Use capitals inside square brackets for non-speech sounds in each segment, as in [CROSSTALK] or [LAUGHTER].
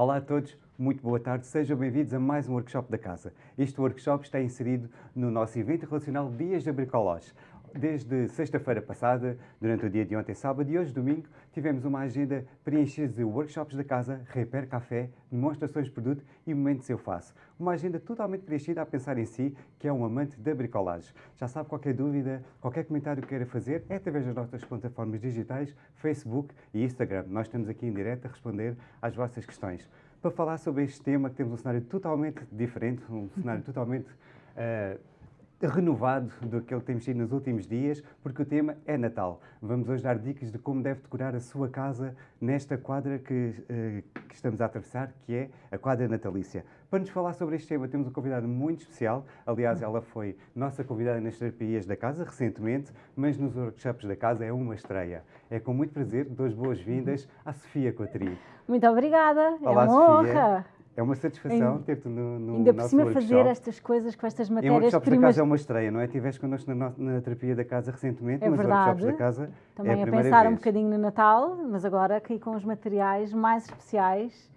Olá a todos, muito boa tarde, sejam bem-vindos a mais um workshop da casa. Este workshop está inserido no nosso evento relacional Dias de Bricolage. Desde sexta-feira passada, durante o dia de ontem, sábado e hoje, domingo, tivemos uma agenda preenchida de workshops da casa, repair café, demonstrações de produto e momentos eu faço. Uma agenda totalmente preenchida a pensar em si, que é um amante da bricolagem. Já sabe, qualquer dúvida, qualquer comentário que queira fazer, é através das nossas plataformas digitais, Facebook e Instagram. Nós estamos aqui em direto a responder às vossas questões. Para falar sobre este tema, que temos um cenário totalmente diferente, um cenário [LAUGHS] totalmente... Uh, renovado do que ele tem mexido nos últimos dias, porque o tema é Natal. Vamos hoje dar dicas de como deve decorar a sua casa nesta quadra que, uh, que, estamos a atravessar, que é a quadra natalícia. Para nos falar sobre este tema, temos um convidado muito especial. Aliás, ela foi nossa convidada nas terapias da casa recentemente, mas nos workshops da casa é uma estreia. É com muito prazer, duas boas-vindas à Sofia Coatri. Muito obrigada, Olá, é uma Sofia. honra. É uma satisfação ter-te no, no Ainda por nosso cima workshop. fazer estas coisas com estas Em matérias workshops primas. da casa é uma estreia, não é? Estiveste connosco na, na terapia da casa recentemente, É mas verdade. workshops da casa Também é a a pensar vez. um bocadinho no Natal, mas agora aqui com os materiais mais especiais,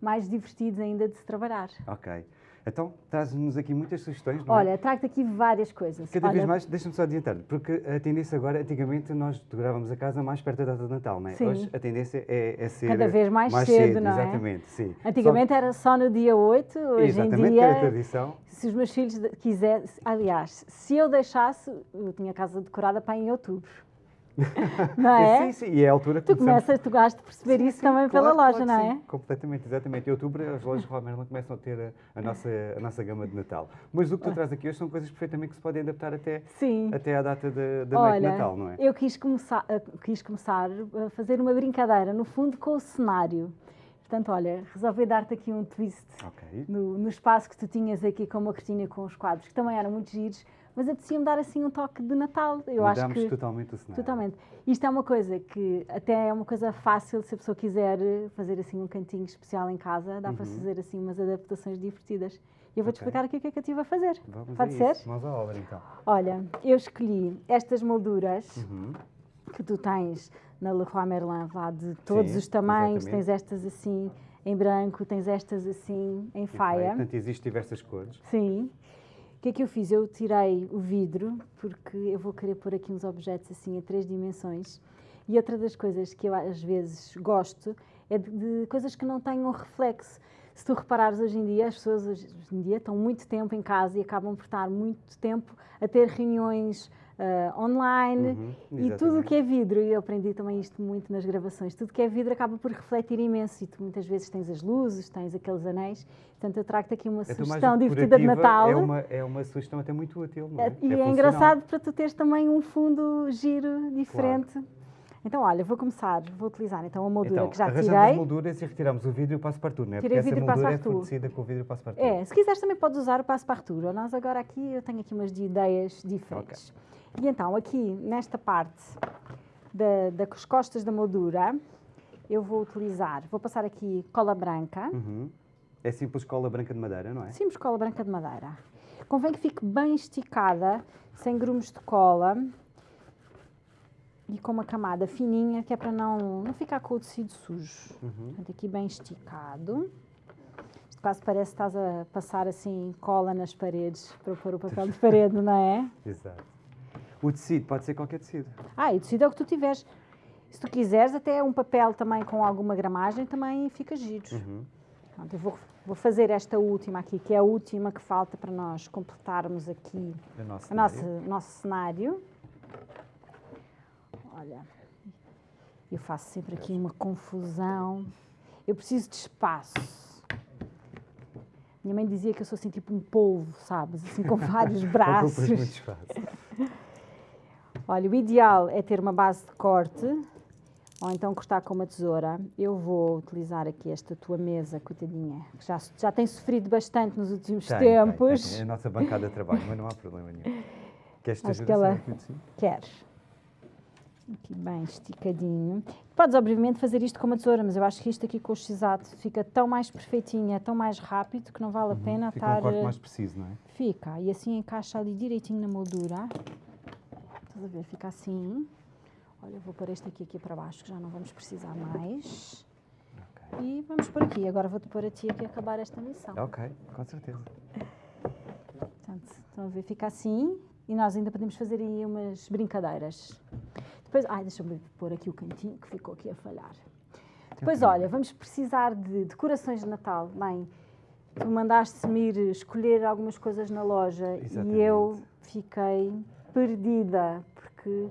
mais divertidos ainda de se trabalhar. Ok. Então, traz-nos aqui muitas sugestões, não é? Olha, trago-te aqui várias coisas. Cada Olha, vez mais, deixa-me só adiantar, porque a tendência agora, antigamente nós decorávamos a casa mais perto da data de Natal, não é? Sim. Hoje a tendência é, é ser... Cada vez mais cedo, não é? Exatamente, sim. Antigamente era só no dia 8, Só- hoje Exatamente, em dia, tradição. se os meus filhos quisessem, aliás, se eu deixasse, eu tinha a casa decorada para em outubro. [LAUGHS] Não é? Sim, sim, e é a altura que Tu começamos- começas, tu gostas de perceber Sim, isso sim, também claro, pela claro loja, que não sim, é? Completamente, exatamente. Em outubro as lojas Roy Merlin começam a ter a, a nossa, a nossa gama de Natal. Mas o que tu traz aqui hoje são coisas perfeitamente que se podem adaptar até, Sim. até à data da, da noite de Natal, não é? eu quis começar, eh, quis começar a fazer uma brincadeira, no fundo, com o cenário. Portanto, olha, resolvi dar-te aqui um twist Ok. no, no espaço que tu tinhas aqui com uma cortina com os quadros, que também eram muito giros, mas apetecia-me dar assim um toque de Natal. Eu acho Mudámos que totalmente o cenário. Totalmente. Isto é uma coisa que até é uma coisa fácil se a pessoa quiser fazer assim um cantinho especial em casa, dá para fazer assim umas adaptações divertidas. E eu vou-te Uhum. Ok. explicar aqui o que é que eu estive a fazer. Vamos Pode ser? isso. Mãos à obra, então. Olha, eu escolhi estas molduras Uhum. que tu tens na Leroy Merlin, lá de todos Sim, os tamanhos, exatamente. tens estas assim em branco, tens estas assim em E faia. Portanto, existem diversas cores. Sim. O que é que eu fiz? Eu tirei o vidro, porque eu vou querer pôr aqui uns objetos assim a três dimensões. E outra das coisas que eu às vezes gosto é de, de coisas que não tenham reflexo. Se tu reparares hoje em dia, as pessoas hoje em dia estão muito tempo em casa e acabam por estar muito tempo a ter reuniões ah, online Uhum, e tudo o que é vidro, e eu aprendi também isto muito nas gravações, tudo que é vidro acaba por refletir imenso e tu muitas vezes tens as luzes, tens aqueles anéis, portanto eu trago-te aqui uma mais sugestão divertida de Natal. É uma, é uma sugestão até muito útil, não é? É, E é, funcional. engraçado para tu teres também um fundo giro diferente. Então, olha, vou começar, vou utilizar então a moldura Então, que já tirei. molduras e retiramos o vidro e o passo-partout, não é? Tirei Porque vidro e essa moldura é passe-partout. fornecida com o vidro e o passo-partout. É, se quiseres também podes usar o passo partura. Nós agora aqui, eu tenho aqui umas de ideias diferentes. E então, aqui nesta parte da, das costas da moldura, eu vou utilizar, vou passar aqui cola branca. Uhum. É simples cola branca de madeira, não é? Simples cola branca de madeira. Convém que fique bem esticada, sem grumos de cola e com uma camada fininha, que é para não, não ficar com o tecido sujo. Uhum. Portanto, aqui bem esticado. Isto quase parece que estás a passar assim cola nas paredes para pôr o papel de parede, não é? [LAUGHS] Exato. O tecido pode ser qualquer tecido. Ah, e o tecido é o que tu tiveres. Se tu quiseres, até um papel também com alguma gramagem também fica giro. Uhum. Pronto, eu vou, vou fazer esta última aqui, que é a última que falta para nós completarmos aqui O nosso o nosso, cenário. nosso cenário. Olha, eu faço sempre aqui uma confusão. Eu preciso de espaço. Minha mãe dizia que eu sou assim tipo um polvo, sabes? Assim com vários [LAUGHS] muito braços. espaço. Olha, o ideal é ter uma base de corte ou então cortar com uma tesoura. Eu vou utilizar aqui esta tua mesa, coitadinha, que já, já tem sofrido bastante nos últimos Tem, tem, tempos. tem. É a nossa bancada de trabalho, mas não há problema nenhum. Queres te ajudar ela-? Queres? Aqui bem esticadinho. Podes, obviamente, fazer isto com uma tesoura, mas eu acho que isto aqui com o x-ato fica tão mais perfeitinho, é tão mais rápido que não vale a pena Fica estar... um corte eh, mais preciso, não é? Fica, e assim encaixa ali direitinho na moldura. Estás a ver? Fica assim. Olha, eu vou pôr este aqui, aqui para baixo, que já não vamos precisar mais. Ok. e vamos por aqui. Agora vou-te pôr a ti aqui a acabar esta missão. Ok, com certeza. Portanto, estão a ver, fica assim e nós ainda podemos fazer aí umas brincadeiras. Depois, ai, deixa-me pôr aqui o cantinho que ficou aqui a falhar. Depois, olha, vamos precisar de decorações de Natal. Bem, tu mandaste-me ir escolher algumas coisas na loja e eu Exatamente. fiquei perdida porque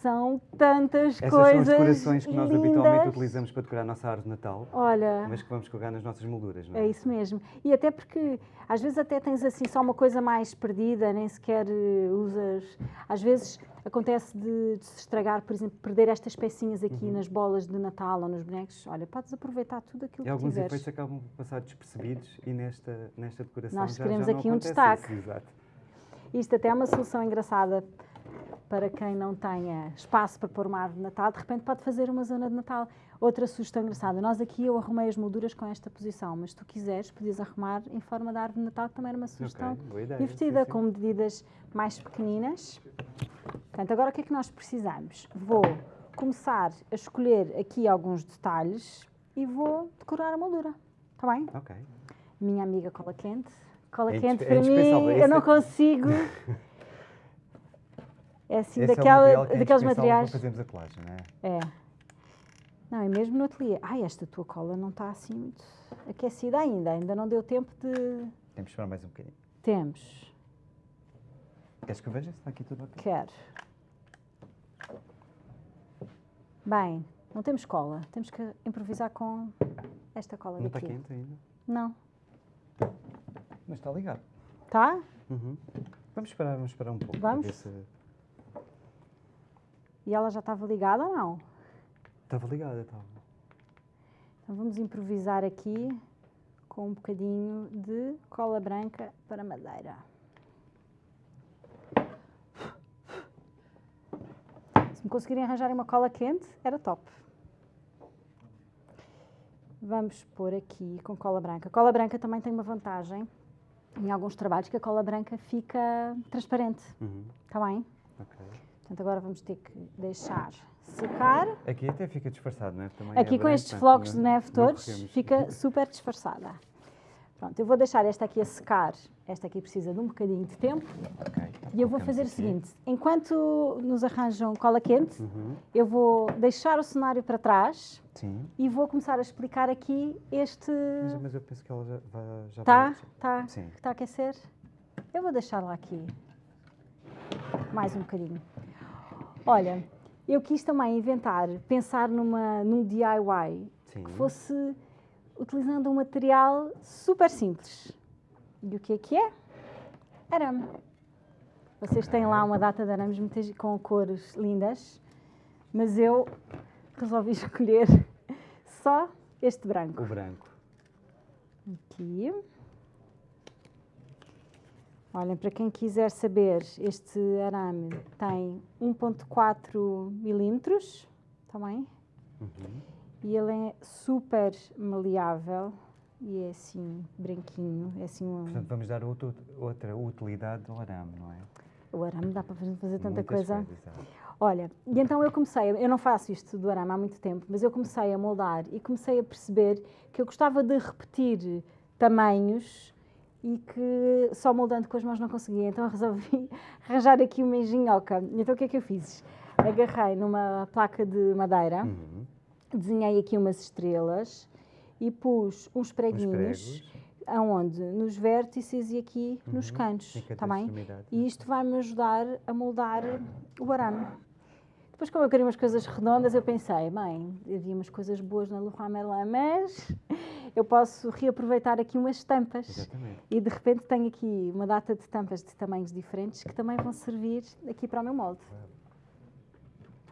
são tantas Essas coisas são as decorações que nós lindas. habitualmente utilizamos para decorar a nossa árvore de Natal, Olha, mas que vamos colocar nas nossas molduras, não é? é isso mesmo. E até porque às vezes até tens assim só uma coisa mais perdida, nem sequer eh, usas. Às vezes acontece de, de se estragar, por exemplo, perder estas pecinhas aqui Uhum. nas bolas de Natal ou nos bonecos. Olha, podes aproveitar tudo aquilo E que alguns tiveres. efeitos acabam por passar despercebidos e nesta, nesta decoração Nós já, queremos já aqui um destaque. isso, exato. Isto até é uma solução engraçada para quem não tenha espaço para pôr uma árvore de Natal, de repente pode fazer uma zona de Natal. Outra sugestão engraçada, nós aqui eu arrumei as molduras com esta posição, mas se tu quiseres, podias arrumar em forma de árvore de Natal, que também era uma sugestão Ok, boa ideia, divertida, sim, sim. com medidas mais pequeninas. Portanto, agora o que é que nós precisamos? Vou começar a escolher aqui alguns detalhes e vou decorar a moldura. Está bem? Ok. Minha amiga cola quente. Cola É quente indispe- é para mim, eu não consigo. [LAUGHS] É assim, Esse daquela, é o material que é daqueles materiais. para fazermos a colagem, não é? É. Não, e mesmo no ateliê. Ai, esta tua cola não está assim muito aquecida ainda. Ainda não deu tempo de. Temos que esperar mais um bocadinho. Temos. Queres que eu veja se está aqui tudo ok? Quero. Bem, não temos cola. Temos que improvisar com esta cola Não está daqui. quente ainda? Não. Mas está ligado. Tá? Uhum. Vamos esperar, vamos esperar um pouco. Vamos? E ela já estava ligada ou não? Estava ligada, estava. Então vamos improvisar aqui com um bocadinho de cola branca para madeira. Se me conseguirem arranjar uma cola quente, era top. Vamos pôr aqui com cola branca. A cola branca também tem uma vantagem em alguns trabalhos que a cola branca fica transparente, Uhum. está bem? Ok. Portanto, agora vamos ter que deixar secar. Aqui até fica disfarçado, não é? Também Aqui é com estes flocos de não- neve todos, fica super disfarçada. Pronto, eu vou deixar esta aqui a secar. Esta aqui precisa de um bocadinho de tempo. Ok. E eu vou fazer o aqui. seguinte: enquanto nos arranjam cola quente, Uhum. eu vou deixar o cenário para trás Sim. e vou começar a explicar aqui este. Mas, mas eu penso que ela já, vai- já Tá? vai... Tá? Sim. Está a aquecer? Eu vou deixá-la aqui. Mais um bocadinho. Olha, eu quis também inventar, pensar numa, num DIY Sim. que fosse utilizando um material super simples. E o que é que é? Arame. Vocês têm lá uma data de arames com cores lindas, mas eu resolvi [LAUGHS] escolher só este branco. O branco. Aqui. Olhem, para quem quiser saber, este arame tem 1.4 milímetros, também, Uhum. e ele é super maleável e é assim, branquinho, é assim um... Portanto, vamos dar outro, outra utilidade ao arame, não é? O arame dá para fazer tanta Muitas coisa. coisas. Olha, e então eu comecei, eu não faço isto do arame há muito tempo, mas eu comecei a moldar e comecei a perceber que eu gostava de repetir tamanhos e que só moldando com as mãos não conseguia. Então eu resolvi [LAUGHS] arranjar aqui uma engenhoca. Então o que é que eu fiz? Agarrei numa placa de madeira, Uhum. desenhei aqui umas estrelas e pus uns Os preguinhos aonde? Nos vértices e aqui nos Uhum. cantos, Em cada está bem? E isto vai-me ajudar a moldar o arame. Depois, como eu queria umas coisas redondas, eu pensei, bem, havia umas coisas boas na Leroy Merlin, mas eu posso reaproveitar aqui umas tampas. Exatamente. E de repente tenho aqui uma data de tampas de tamanhos diferentes que também vão servir aqui para o meu molde.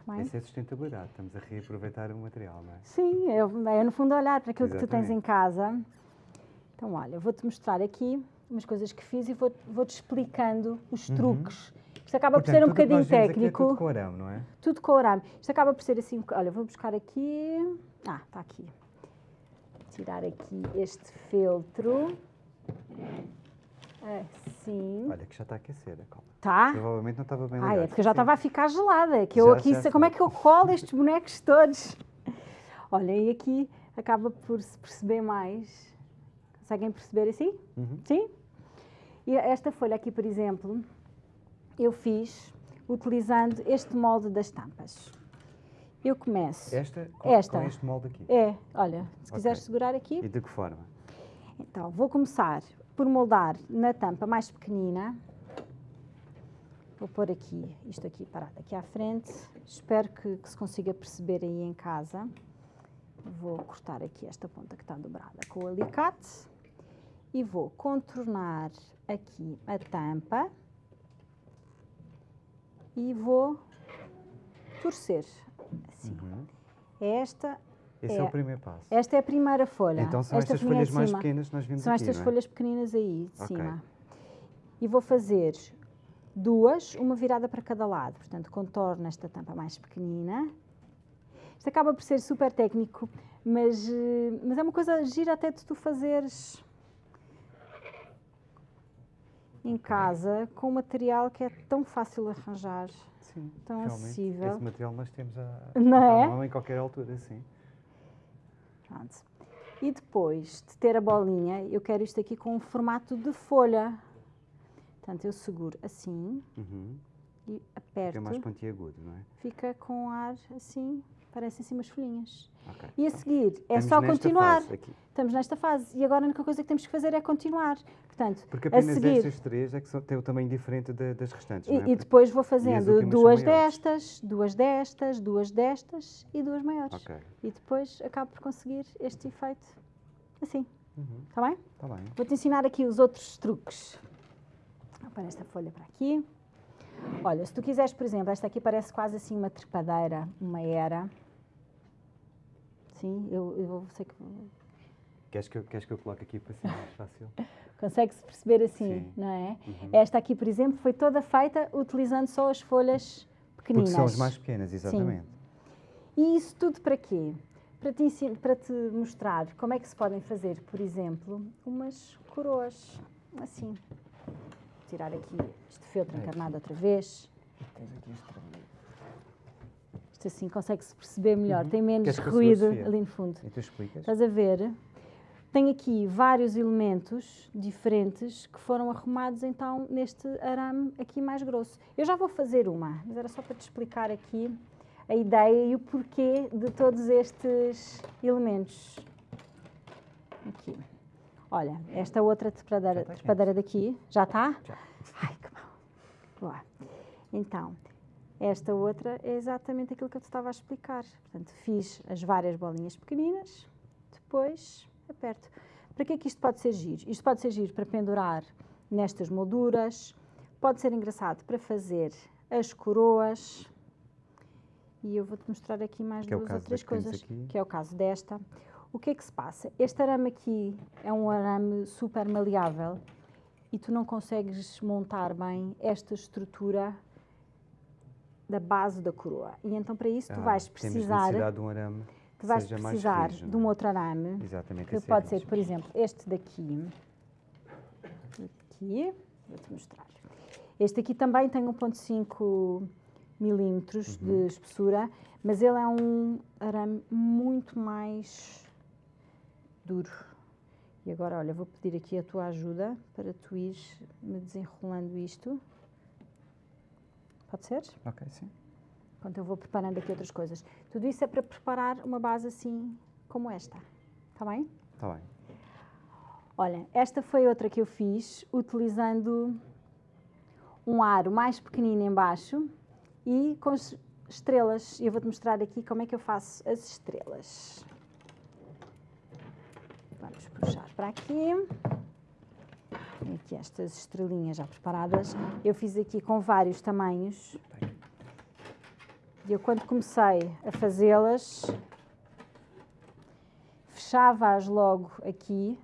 Bem? Essa é a sustentabilidade. Estamos a reaproveitar o material, não é? Sim, eu, é no fundo olhar para aquilo que tu tens em Exatamente. casa. Então, olha, vou-te mostrar aqui umas coisas que fiz e vou- vou-te explicando os truques. Isto acaba por ser um Uhum. Portanto, bocadinho aqui é técnico. tudo com arame, não é? Tudo com arame. Isto acaba por ser assim. Olha, vou buscar aqui. Ah, está aqui. Tirar aqui este feltro. Assim. Olha, que já está a aquecer a cola. Tá? Provavelmente não estava bem Ah, ligado. é porque eu já estava a ficar gelada. é Que eu Já, aqui, já como é que eu colo estes bonecos todos? Olha, e aqui acaba por se perceber mais. Conseguem perceber assim? Uhum. Sim? E esta folha aqui, por exemplo, eu fiz utilizando este molde das tampas. Eu começo. Esta, com, Esta. com este molde aqui. É, olha, se quiseres Ok. segurar aqui. E de que forma? Então, vou começar por moldar na tampa mais pequenina. Vou pôr aqui, isto aqui parado aqui à frente. Espero que, que se consiga perceber aí em casa. Vou cortar aqui esta ponta que está dobrada com o alicate. E vou contornar aqui a tampa. E vou torcer. Assim. Uhum. Esta, Esse é, É. o primeiro passo. esta é a primeira folha. Então são esta estas folhas mais pequenas que nós vimos São aqui, estas é? folhas pequeninas aí de Ok. cima. E vou fazer duas, uma virada para cada lado. Portanto, contorno esta tampa mais pequenina. Isto acaba por ser super técnico, mas, eh, mas é uma coisa gira até de tu fazeres em casa com um material que é tão fácil de arranjar. Sim, tão acessível. Esse material nós temos a, Não é? à mão em qualquer altura, sim. Pronto. E depois de ter a bolinha, eu quero isto aqui com um formato de folha. Portanto, eu seguro assim Uhum. e aperto. É mais pontiagudo, não é? Fica com ar assim, parecem assim umas folhinhas. Ok. E a seguir, é Estamos só continuar. Estamos nesta fase. E agora a única coisa que temos que fazer é continuar. Portanto, Porque a apenas seguir. estas três é que são, têm o tamanho diferente da- das restantes, E, é? e depois vou fazendo duas destas, duas destas, duas destas e duas maiores. Ok. E depois acabo por conseguir este efeito assim. Uhum. Está bem? Está bem. Vou-te ensinar aqui os outros truques. Vou pôr esta folha para aqui. Olha, se tu quiseres, por exemplo, esta aqui parece quase assim uma trepadeira, uma era. Sim, eu, eu sei que Queres que, eu, queres que eu coloque aqui para ser mais fácil? [LAUGHS] consegue-se perceber assim, Sim. não é? Uhum. Esta aqui, por exemplo, foi toda feita utilizando só as folhas Porque pequeninas. são as mais pequenas, exatamente. E isso tudo para quê? Para te, para te mostrar como é que se podem fazer, por exemplo, umas coroas. Assim. Tirar aqui este feltro Aqui. encarnado outra vez. Isto assim consegue-se perceber melhor, Uhum. tem menos ruído ali no fundo. E tu explicas? Estás a ver? Tem aqui vários elementos diferentes que foram arrumados então neste arame aqui mais grosso. Eu já vou fazer uma, mas era só para te explicar aqui a ideia e o porquê de todos estes elementos. Aqui. Olha, esta outra trepadeira, está trepadeira daqui, já está? Já. Ai, que bom. Boa. Então, esta outra é exatamente aquilo que eu te estava a explicar. Portanto, fiz as várias bolinhas pequeninas, depois aperto. Para que é que isto pode ser giro? Isto pode ser giro para pendurar nestas molduras, pode ser engraçado para fazer as coroas. E eu vou-te mostrar aqui mais Que é duas ou caso três coisas, que é o caso desta. O que é que se passa? Este arame aqui é um arame super maleável e tu não consegues montar bem esta estrutura da base da coroa. E então para isso tu Ah, vais Temos precisar, de um arame tu vais precisar de um é? outro arame Exatamente. que é pode ser, por exemplo, este daqui. Aqui, vou-te mostrar. Este aqui também tem 1.5 milímetros Uhum. de espessura, mas ele é um arame muito mais duro. E agora, olha, vou pedir aqui a tua ajuda para tu ires me desenrolando isto. Pode ser? Ok, sim. Enquanto eu vou preparando aqui outras coisas. Tudo isso é para preparar uma base assim como esta. Está bem? Está bem. Olha, esta foi outra que eu fiz utilizando um aro mais pequenino em baixo e com es- estrelas. E eu vou-te mostrar aqui como é que eu faço as estrelas. Vamos puxar para aqui. Aqui estas estrelinhas já preparadas. Eu fiz aqui com vários tamanhos. E eu quando comecei a fazê-las, fechava-as logo aqui,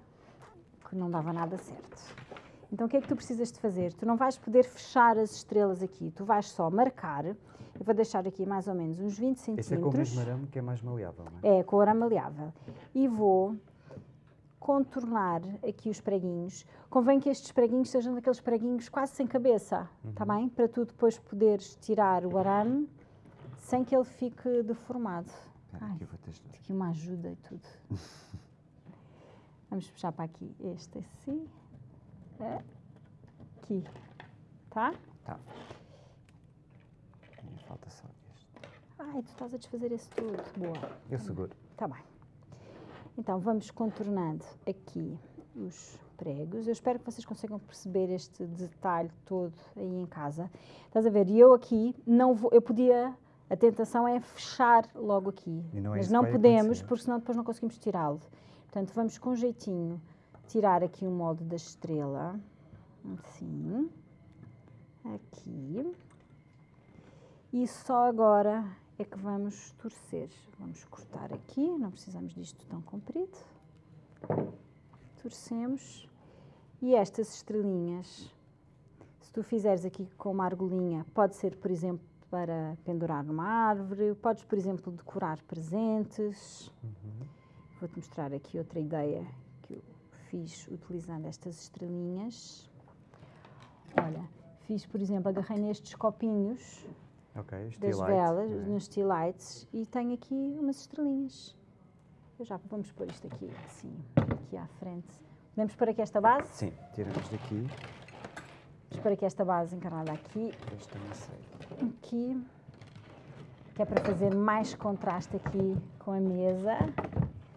que não dava nada certo. Então o que é que tu precisas de fazer? Tu não vais poder fechar as estrelas aqui, tu vais só marcar. Eu vou deixar aqui mais ou menos uns 20 Esse é com o centímetros. mesmo arame que é mais maleável, não é? É, com ouro maleável. E vou contornar aqui os preguinhos. Convém que estes preguinhos sejam daqueles preguinhos quase sem cabeça, está bem? Para tu depois poderes tirar o arame sem que ele fique deformado. Espera Ai. aqui. Aqui uma ajuda e tudo. [LAUGHS] Vamos puxar para aqui este assim. É. Aqui. Tá? Tá. E falta só este. Ai, tu estás a desfazer esse tudo. Boa. Eu seguro. Tá bem. Então, vamos contornando aqui os pregos. Eu espero que vocês consigam perceber este detalhe todo aí em casa. Estás a ver? E eu aqui não vou, eu podia, a tentação é fechar logo aqui. Não é mas não podemos, porque senão depois não conseguimos tirá-lo. Portanto, vamos com jeitinho tirar aqui o molde da estrela. Assim. Aqui. E só agora é que vamos torcer. Vamos cortar aqui, não precisamos disto tão comprido. Torcemos. E estas estrelinhas, se tu fizeres aqui com uma argolinha, pode ser, por exemplo, para pendurar numa árvore, podes, por exemplo, decorar presentes. Vou-te mostrar aqui outra ideia que eu fiz utilizando estas estrelinhas. Olha, fiz, por exemplo, agarrei nestes copinhos Ok, das velas, não é? nos stilites, e tenho aqui umas estrelinhas. Eu já vamos pôr isto aqui, assim, aqui à frente. Podemos pôr aqui esta base? Sim, tiramos daqui. Vamos pôr aqui esta base encarnada aqui, Este também sei. aqui, que é para fazer mais contraste aqui com a mesa.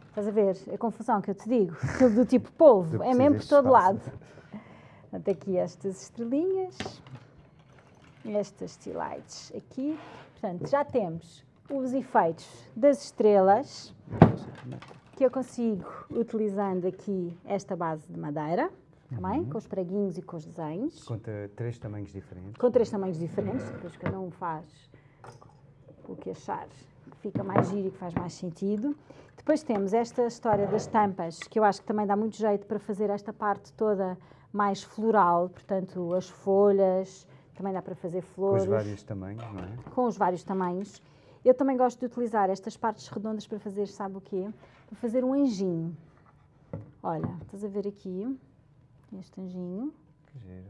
Estás a ver a confusão que eu te digo? [LAUGHS] Aquilo do tipo polvo, é mesmo por todo de lado. espaço. Portanto, aqui estas estrelinhas, estas stilites aqui. Portanto, já temos os efeitos das estrelas, que eu consigo utilizando aqui esta base de madeira, também, com os preguinhos e com os desenhos. Conta três tamanhos diferentes. com três tamanhos diferentes, depois cada um faz o que achar que fica mais giro e que faz mais sentido. Depois temos esta história das tampas, que eu acho que também dá muito jeito para fazer esta parte toda mais floral, portanto, as folhas, também dá para fazer Com flores, os vários tamanhos, não é? com os vários tamanhos. Eu também gosto de utilizar estas partes redondas para fazer, sabe o quê? Para fazer um anjinho. Olha, estás a ver aqui, este anjinho, Que giro.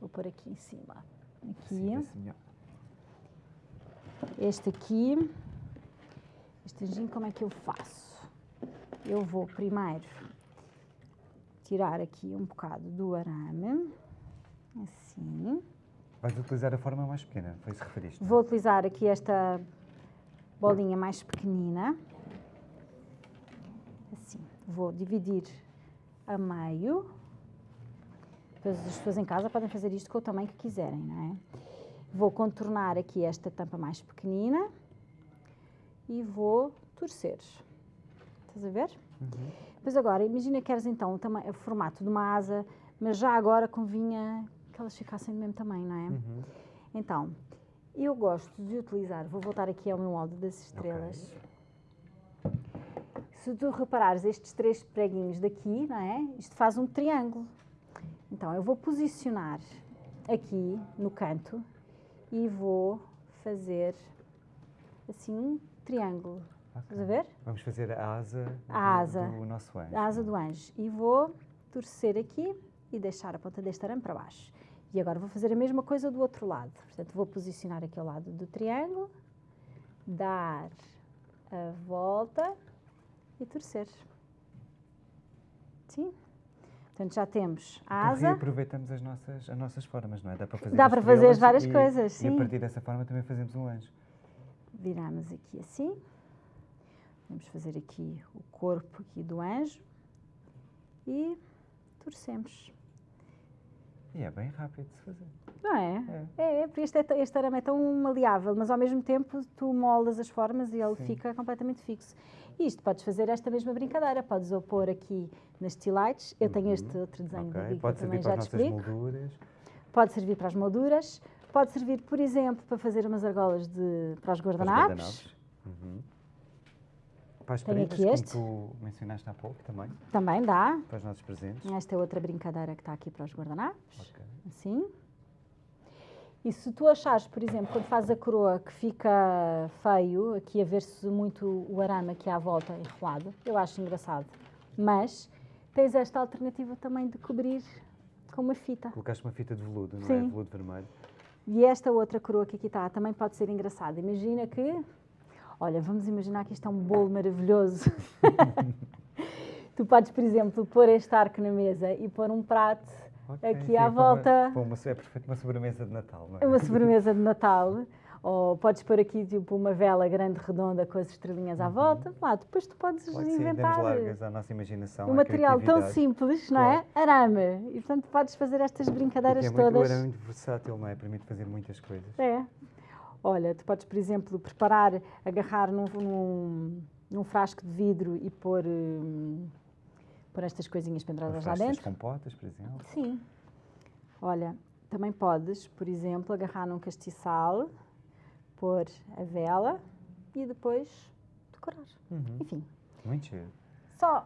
vou pôr aqui em cima. Aqui. Assim, vê-se melhor. Este aqui, este anjinho, como é que eu faço? Eu vou primeiro tirar aqui um bocado do arame, assim. Vais utilizar a forma mais pequena, foi isso que referiste? Vou utilizar aqui esta bolinha mais pequenina, assim. Vou dividir a meio. Depois as pessoas em casa podem fazer isto com o tamanho que quiserem, não é? Vou contornar aqui esta tampa mais pequenina e vou torcer. Estás a ver? Uhum. Depois agora, imagina que queres então o, o formato de uma asa, mas já agora convinha que elas ficassem do mesmo tamanho, não é? Uhum. Então, eu gosto de utilizar, vou voltar aqui ao meu molde das estrelas. Se tu reparares estes três preguinhos daqui, não é? Isto faz um triângulo. Então, eu vou posicionar aqui no canto e vou fazer assim um triângulo. Estás a ver? Vamos fazer a asa, A do, asa. do nosso anjo. A asa do anjo. E vou torcer aqui e deixar a ponta deste arame para baixo. E agora vou fazer a mesma coisa do outro lado. Portanto, vou posicionar aqui ao lado do triângulo, dar a volta e torcer. Sim? Portanto, já temos a Então asa. reaproveitamos as nossas, as nossas formas, não é? Dá para fazer, Dá para fazer várias e- coisas, E sim. a partir dessa forma também fazemos um anjo. Viramos aqui assim. Vamos fazer aqui o corpo aqui do anjo. E torcemos. E é bem rápido de se fazer. Não é? É, porque este, é este arame é tão maleável, mas ao mesmo tempo tu moldas as formas e ele Sim. fica completamente fixo. E isto podes fazer esta mesma brincadeira, podes ou pôr aqui nas stilites. Eu tenho este outro desenho Ok, daqui que eu Pode também servir para já as te explico. molduras. Pode servir para as molduras, pode servir, por exemplo, para fazer umas argolas de, para os para os guardanapos. guardanapos. Uhum. Para as Tenho prendas, aqui este. como tu mencionaste há pouco também, Também dá. para os nossos presentes. Esta é outra brincadeira que está aqui para os guardanapos. Ok. assim. E se tu achares, por exemplo, quando fazes a coroa que fica feio, aqui a ver-se muito o arame aqui à volta enrolado, eu acho engraçado. Mas tens esta alternativa também de cobrir com uma fita. Colocaste uma fita de veludo, não é? Sim. Veludo vermelho. E esta outra coroa que aqui está também pode ser engraçada. Imagina que. Olha, vamos imaginar que isto é um bolo maravilhoso. [LAUGHS] tu podes, por exemplo, pôr este arco na mesa e pôr um prato Ok, aqui sim, à volta. Uma, uma, é perfeito uma sobremesa de Natal, não é? É uma [LAUGHS] sobremesa de Natal. Ou podes pôr aqui tipo uma vela grande, redonda, com as estrelinhas à volta. Lá, depois tu podes Uhum. Sim, inventar demos largas à nossa imaginação, um material tão simples, não é? Arame. E portanto podes fazer estas brincadeiras é muito, todas. era muito versátil, não é? Permite fazer muitas coisas. É. Olha, tu podes, por exemplo, preparar, agarrar num, num, num frasco de vidro e pôr, hum, pôr estas coisinhas penduradas lá dentro. compotas, por exemplo. Sim. Olha, também podes, por exemplo, agarrar num castiçal, pôr a vela e depois decorar. Uhum. Enfim, Muito giro. só,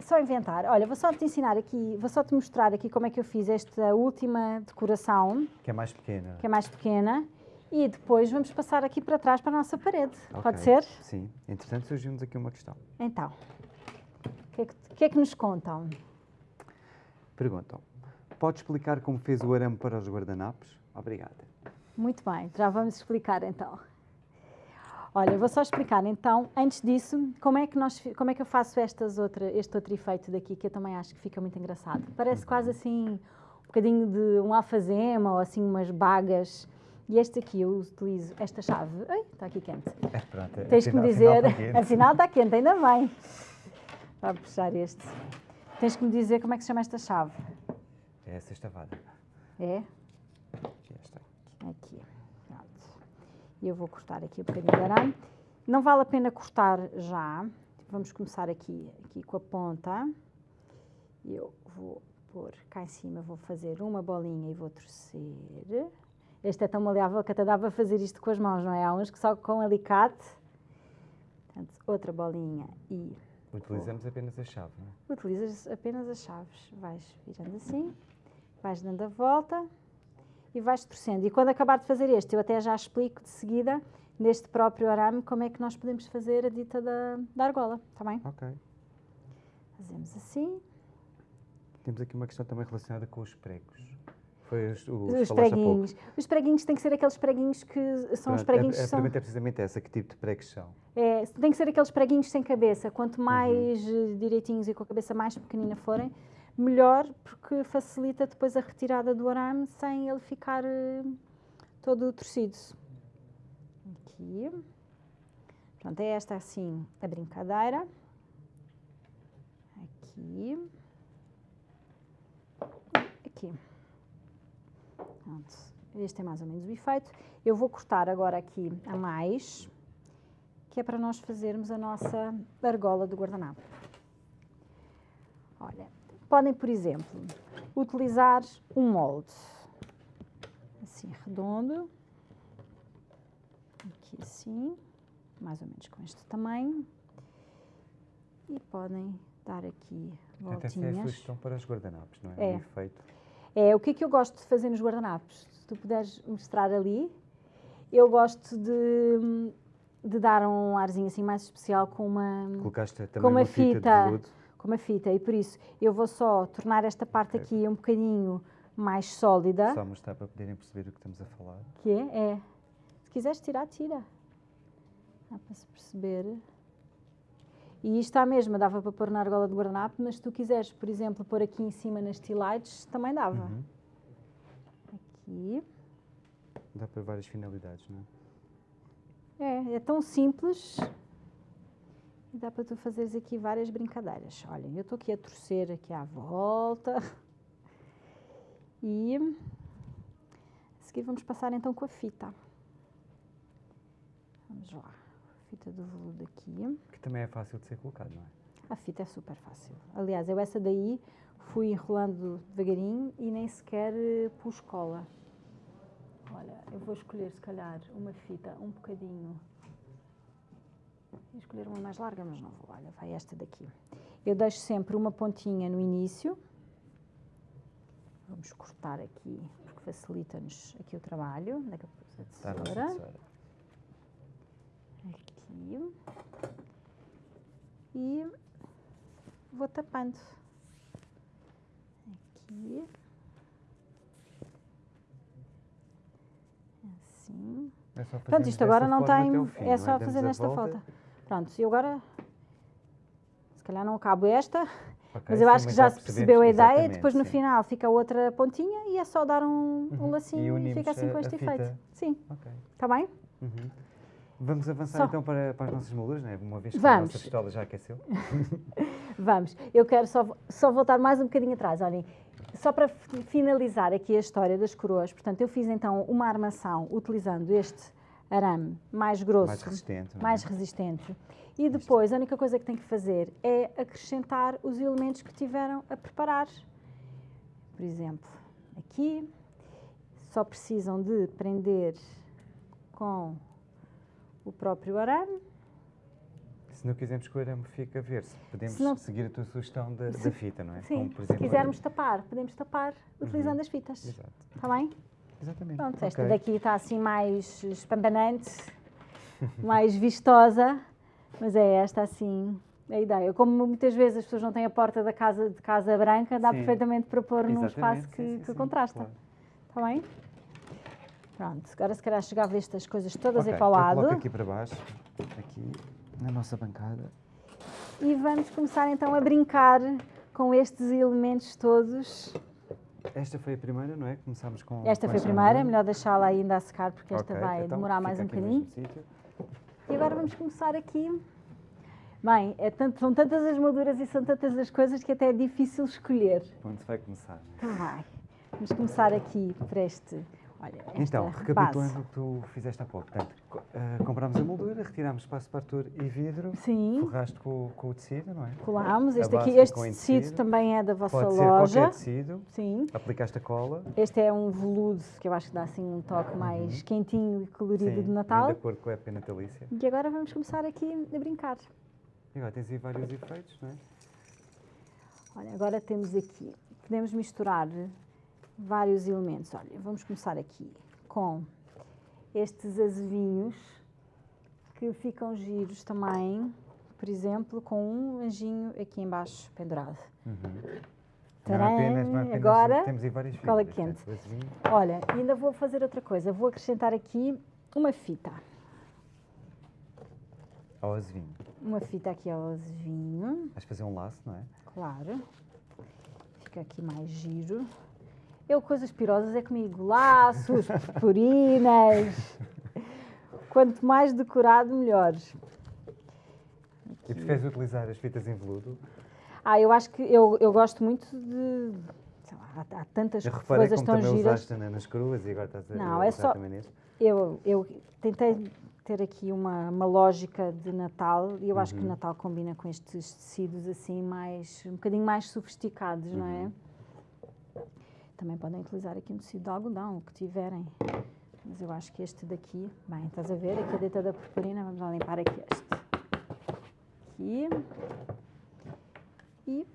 só inventar. Olha, vou só te ensinar aqui, vou só te mostrar aqui como é que eu fiz esta última decoração, Que é mais pequena. que é mais pequena, e depois vamos passar aqui para trás para a nossa parede. Ok. Pode ser? Sim. Entretanto, surgiu-nos aqui uma questão. Então, o que, é que, é que nos contam? Perguntam. Pode explicar como fez o arame para os guardanapos? Obrigada. Muito bem, já vamos explicar então. Olha, vou só explicar então, antes disso, como é que, nós, como é que eu faço estas outra, este outro efeito daqui, que eu também acho que fica muito engraçado. Parece quase assim um bocadinho de um alfazema ou assim umas bagas. E este aqui eu utilizo, esta chave. Ai, está aqui quente. É, pronto, Tens que me dizer, afinal está quente. está quente, ainda bem. Vou puxar este. Tens que me dizer como é que se chama esta chave. É essa estavada. É? Aqui está. Aqui. Pronto. E eu vou cortar aqui um bocadinho de arame. Não vale a pena cortar já. Vamos começar aqui, aqui com a ponta. Eu vou pôr cá em cima, vou fazer uma bolinha e vou torcer. Este é tão maleável que até dá para fazer isto com as mãos, não é? Há uns que só com alicate. Portanto, outra bolinha e Utilizamos apenas a chave, não é? utilizas apenas as chaves. Vais virando assim, vais dando a volta e vais torcendo. E quando acabar de fazer este, eu até já explico de seguida, neste próprio arame, como é que nós podemos fazer a dita da, da argola, está bem? Ok. Fazemos assim, Temos aqui uma questão também relacionada com os pregos. Foi os, os, os preguinhos. Os preguinhos têm que ser aqueles preguinhos que são os Pronto, preguinhos a, a são... pergunta é precisamente essa, que tipo de pregos são? É, tem que ser aqueles preguinhos sem cabeça. Uhum. Quanto mais eh, direitinhos e com a cabeça mais pequenina forem, melhor, porque facilita depois a retirada do arame sem ele ficar eh, todo torcido. Aqui. Pronto, é esta assim a brincadeira. Aqui. Aqui. Pronto. Este é mais ou menos o efeito. Eu vou cortar agora aqui a mais, que é para nós fazermos a nossa argola do guardanapo. Olha, podem, por exemplo, utilizar um molde, assim, redondo, aqui assim, mais ou menos com este tamanho, e podem dar aqui Portanto, essa é a voltinhas. sugestão para os guardanapos, não é? É. O efeito. É, o que é que eu gosto de fazer nos guardanapos? Se tu puderes mostrar ali, eu gosto de, de dar um arzinho assim mais especial com uma, Colocaste também com uma uma fita, fita, com uma fita e por isso eu vou só tornar esta parte aqui um bocadinho mais sólida, Só mostrar para poderem perceber do que estamos a falar. que é, é, se quiseres tirar, tira. Dá para se perceber. E isto à mesma, dava para pôr na argola de guardanapo, mas se tu quiseres, por exemplo, pôr aqui em cima nas tilates, também dava. Uhum. Aqui. Dá para várias finalidades, não é? É, é tão simples. E dá para tu fazeres aqui várias brincadeiras. Olhem, eu estou aqui a torcer aqui à volta. [LAUGHS] E a seguir vamos passar então com a fita. Vamos lá. Fita do veludo aqui. Que também é fácil de ser colocado, não é? A fita é super fácil. Aliás, eu essa daí fui enrolando devagarinho e nem sequer eh, pus cola. Olha, eu vou escolher se calhar uma fita um bocadinho. Vou escolher uma mais larga, mas não vou. Olha, vai esta daqui. Eu deixo sempre uma pontinha no início. Vamos cortar aqui, porque facilita-nos aqui o trabalho. Daqui a pouco a Está a nossa tesoura. Aqui. E vou tapando. Aqui. Assim. É Pronto, isto agora não tem. fim, é não só fazer nesta volta. volta. Pronto, e agora. Se calhar não acabo esta, Ok, mas eu acho que já se percebeu a ideia. Depois no sim. final fica outra pontinha e é só dar um, um Uhum. E lacinho e, unimos fica assim com este efeito. Sim, Ok. está bem? Uhum. Vamos avançar Só- então para, para as nossas molduras, né? uma vez que a Vamos. nossa pistola já aqueceu. [LAUGHS] Vamos. Eu quero só, só voltar mais um bocadinho atrás. Olhem, só para fi- finalizar aqui a história das coroas. Portanto, eu fiz então uma armação utilizando este arame mais grosso, Mais resistente. é? mais resistente. E depois, a única coisa que tem que fazer é acrescentar os elementos que tiveram a preparar. Por exemplo, aqui só precisam de prender com o próprio arame. Se não quisermos que o arame fique a ver-se, podemos Se não- seguir a tua sugestão da, da fita, não é? Sim, Como, por se exemplo, quisermos tapar, podemos tapar utilizando as fitas. Exato. Está bem? Exatamente. Pronto, esta Ok. daqui está assim mais espambanante, [LAUGHS] mais vistosa, mas é esta assim a ideia. Como muitas vezes as pessoas não têm a porta da casa de casa branca, dá Sim. perfeitamente para pôr num Exatamente, espaço sim, que, sim, que sim, contrasta. claro. Está bem? Pronto, agora se calhar chegava estas coisas todas Ok, aí para o lado. aqui para baixo, aqui na nossa bancada. E vamos começar então a brincar com estes elementos todos. Esta foi a primeira, não é? Começámos com. Esta com foi a primeira, molduras. melhor deixá-la ainda a secar porque esta Ok, vai então demorar mais um bocadinho. E agora vamos começar aqui. Bem, é tanto- são tantas as molduras e são tantas as coisas que até é difícil escolher. Onde vai começar? Então vai. Vamos começar aqui por este. Olha, Então, base. recapitulando o que tu fizeste há pouco. Portanto, ah, comprámos a moldura, retirámos espaço partur e vidro, Sim, forraste com, com o tecido, não é? colámos. Este base aqui, este tecido tecido. também é da vossa Pode ser loja. qualquer tecido. Sim. Aplicaste a cola. Este é um veludo que eu acho que dá assim um toque mais quentinho e colorido Uhum. Sim, de Natal. de acordo com a época natalícia. E agora vamos começar aqui a brincar. E agora tens aí vários efeitos, não é? Olha, agora temos aqui, podemos misturar vários elementos. Olha, vamos começar aqui com estes azevinhos que ficam giros também, por exemplo, com um anjinho aqui embaixo pendurado. Uhum. Não Tcharam! é apenas, não é apenas Agora, temos aí várias cola fibras, quente. Olha, ainda vou fazer outra coisa, vou acrescentar aqui uma fita. Ao azevinho. Uma fita aqui ao azevinho. Vais fazer um laço, não é? Claro. Fica aqui mais giro. Eu, coisas pirosas é comigo. Laços, [LAUGHS] purpurinas. Quanto mais decorado, melhor. E preferes utilizar as fitas em veludo? Ah, eu acho que eu, eu gosto muito de. sei lá, há, há tantas Eu coisas como tão também giras. usaste na- nas cruas e agora estás a Não, é só- também neste. Eu, eu tentei ter aqui uma, uma lógica de Natal e eu acho que Uhum. Natal combina com estes tecidos assim mais um bocadinho mais sofisticados, não Uhum. é? Também podem utilizar aqui um tecido de algodão, o que tiverem. Mas eu acho que este daqui, bem, estás a ver, aqui a deita da purpurina, vamos lá limpar aqui este. Aqui. E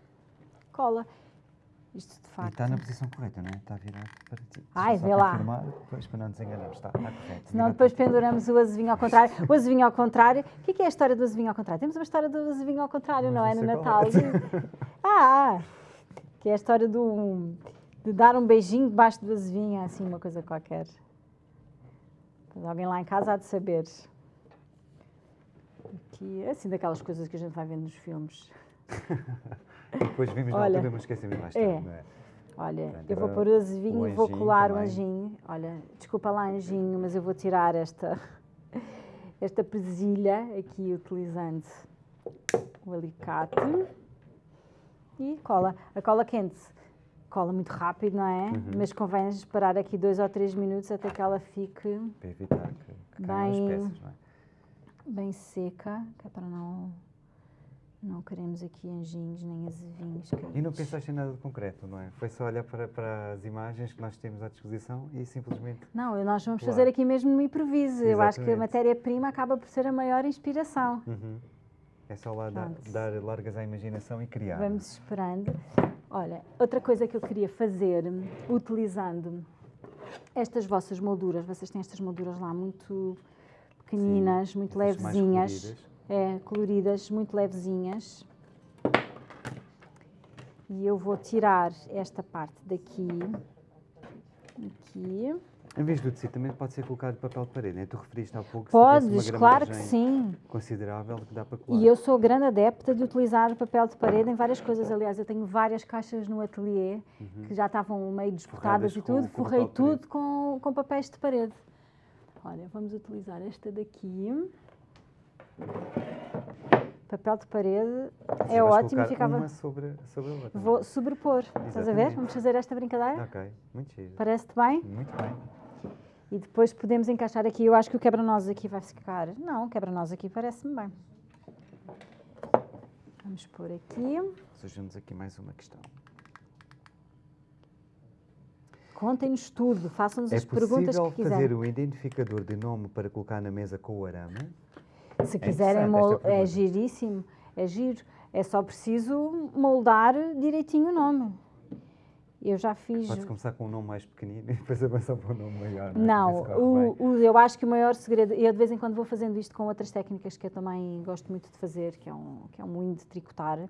cola. Isto de E facto. está na posição correta, não é? Está virado para ti. Ai, Deixa vê só lá. Depois, para não nos enganarmos. Está, está correto. Senão depois penduramos o azevinho ao contrário. O azevinho ao contrário. O que é, que é a história do azevinho ao contrário? Temos uma história do azevinho ao contrário, Mas não é? No Natal. [LAUGHS] ah, que é a história do, de dar um beijinho debaixo do azevinho, assim, uma coisa qualquer. Mas alguém lá em casa há de saber. É assim daquelas coisas que a gente vai vendo nos filmes. [LAUGHS] Depois vimos na Olha, altura, mas esquecemos mais é. tarde, não é? Olha, Portanto, eu vou pôr o azevinho o e vou colar o também. anjinho. Olha, desculpa lá, anjinho, mas eu vou tirar esta, [LAUGHS] esta presilha aqui utilizando o alicate e cola. A cola quente cola muito rápido, não é? Uhum. Mas convém esperar aqui dois ou três minutos até que ela fique Para evitar que, que Bem- peças, não é? bem seca, que é para não, não queremos aqui anjinhos nem azevinhos. E não pensaste em nada de concreto, não é? Foi só olhar para, para as imagens que nós temos à disposição e simplesmente. Não, nós vamos Claro. fazer aqui mesmo no improviso. Eu acho que a Exatamente. matéria-prima acaba por ser a maior inspiração. Uhum. É só lá dar, dar largas à imaginação e criar. Vamos esperando. Olha, outra coisa que eu queria fazer, utilizando estas vossas molduras, vocês têm estas molduras lá muito pequeninas, muito Essas mais levezinhas, coloridas. é, coloridas, muito levezinhas. E eu vou tirar esta parte daqui, aqui, Em vez do tecido, também pode ser colocado papel de parede, né? Tu referiste há pouco Podes, claro que sim. considerável que dá para colar. E eu sou grande adepta de utilizar papel de parede em várias coisas. Aliás, eu tenho várias caixas no ateliê que já estavam meio desbotadas Forradas e tudo. com Forrei tudo com, com papéis de parede. Olha, vamos utilizar esta daqui. Papel de parede Assim é ótimo ficava. uma sobre, sobre a outra. Vou sobrepor. Estás a ver? Exatamente. Vamos fazer esta brincadeira? Ok, muito giro. Parece-te bem? Muito bem. E depois podemos encaixar aqui. Eu acho que o quebra-nós aqui vai ficar. Não, o quebra-nós aqui parece-me bem. Vamos pôr aqui. Surgiu-nos aqui mais uma questão. Contem-nos tudo, façam-nos É as perguntas possível que fazer quiserem. o identificador de nome para colocar na mesa com o arame? Se É quiserem, é giríssimo, é giro. É só preciso moldar direitinho o nome. Eu já fiz. Pode-se começar com um nome mais pequenino [LAUGHS] e depois avançar para um nome maior. Não, é? Não, o, o- eu acho que o maior segredo, eu de vez em quando vou fazendo isto com outras técnicas que eu também gosto muito de fazer, que é um, que é um moinho de tricotar,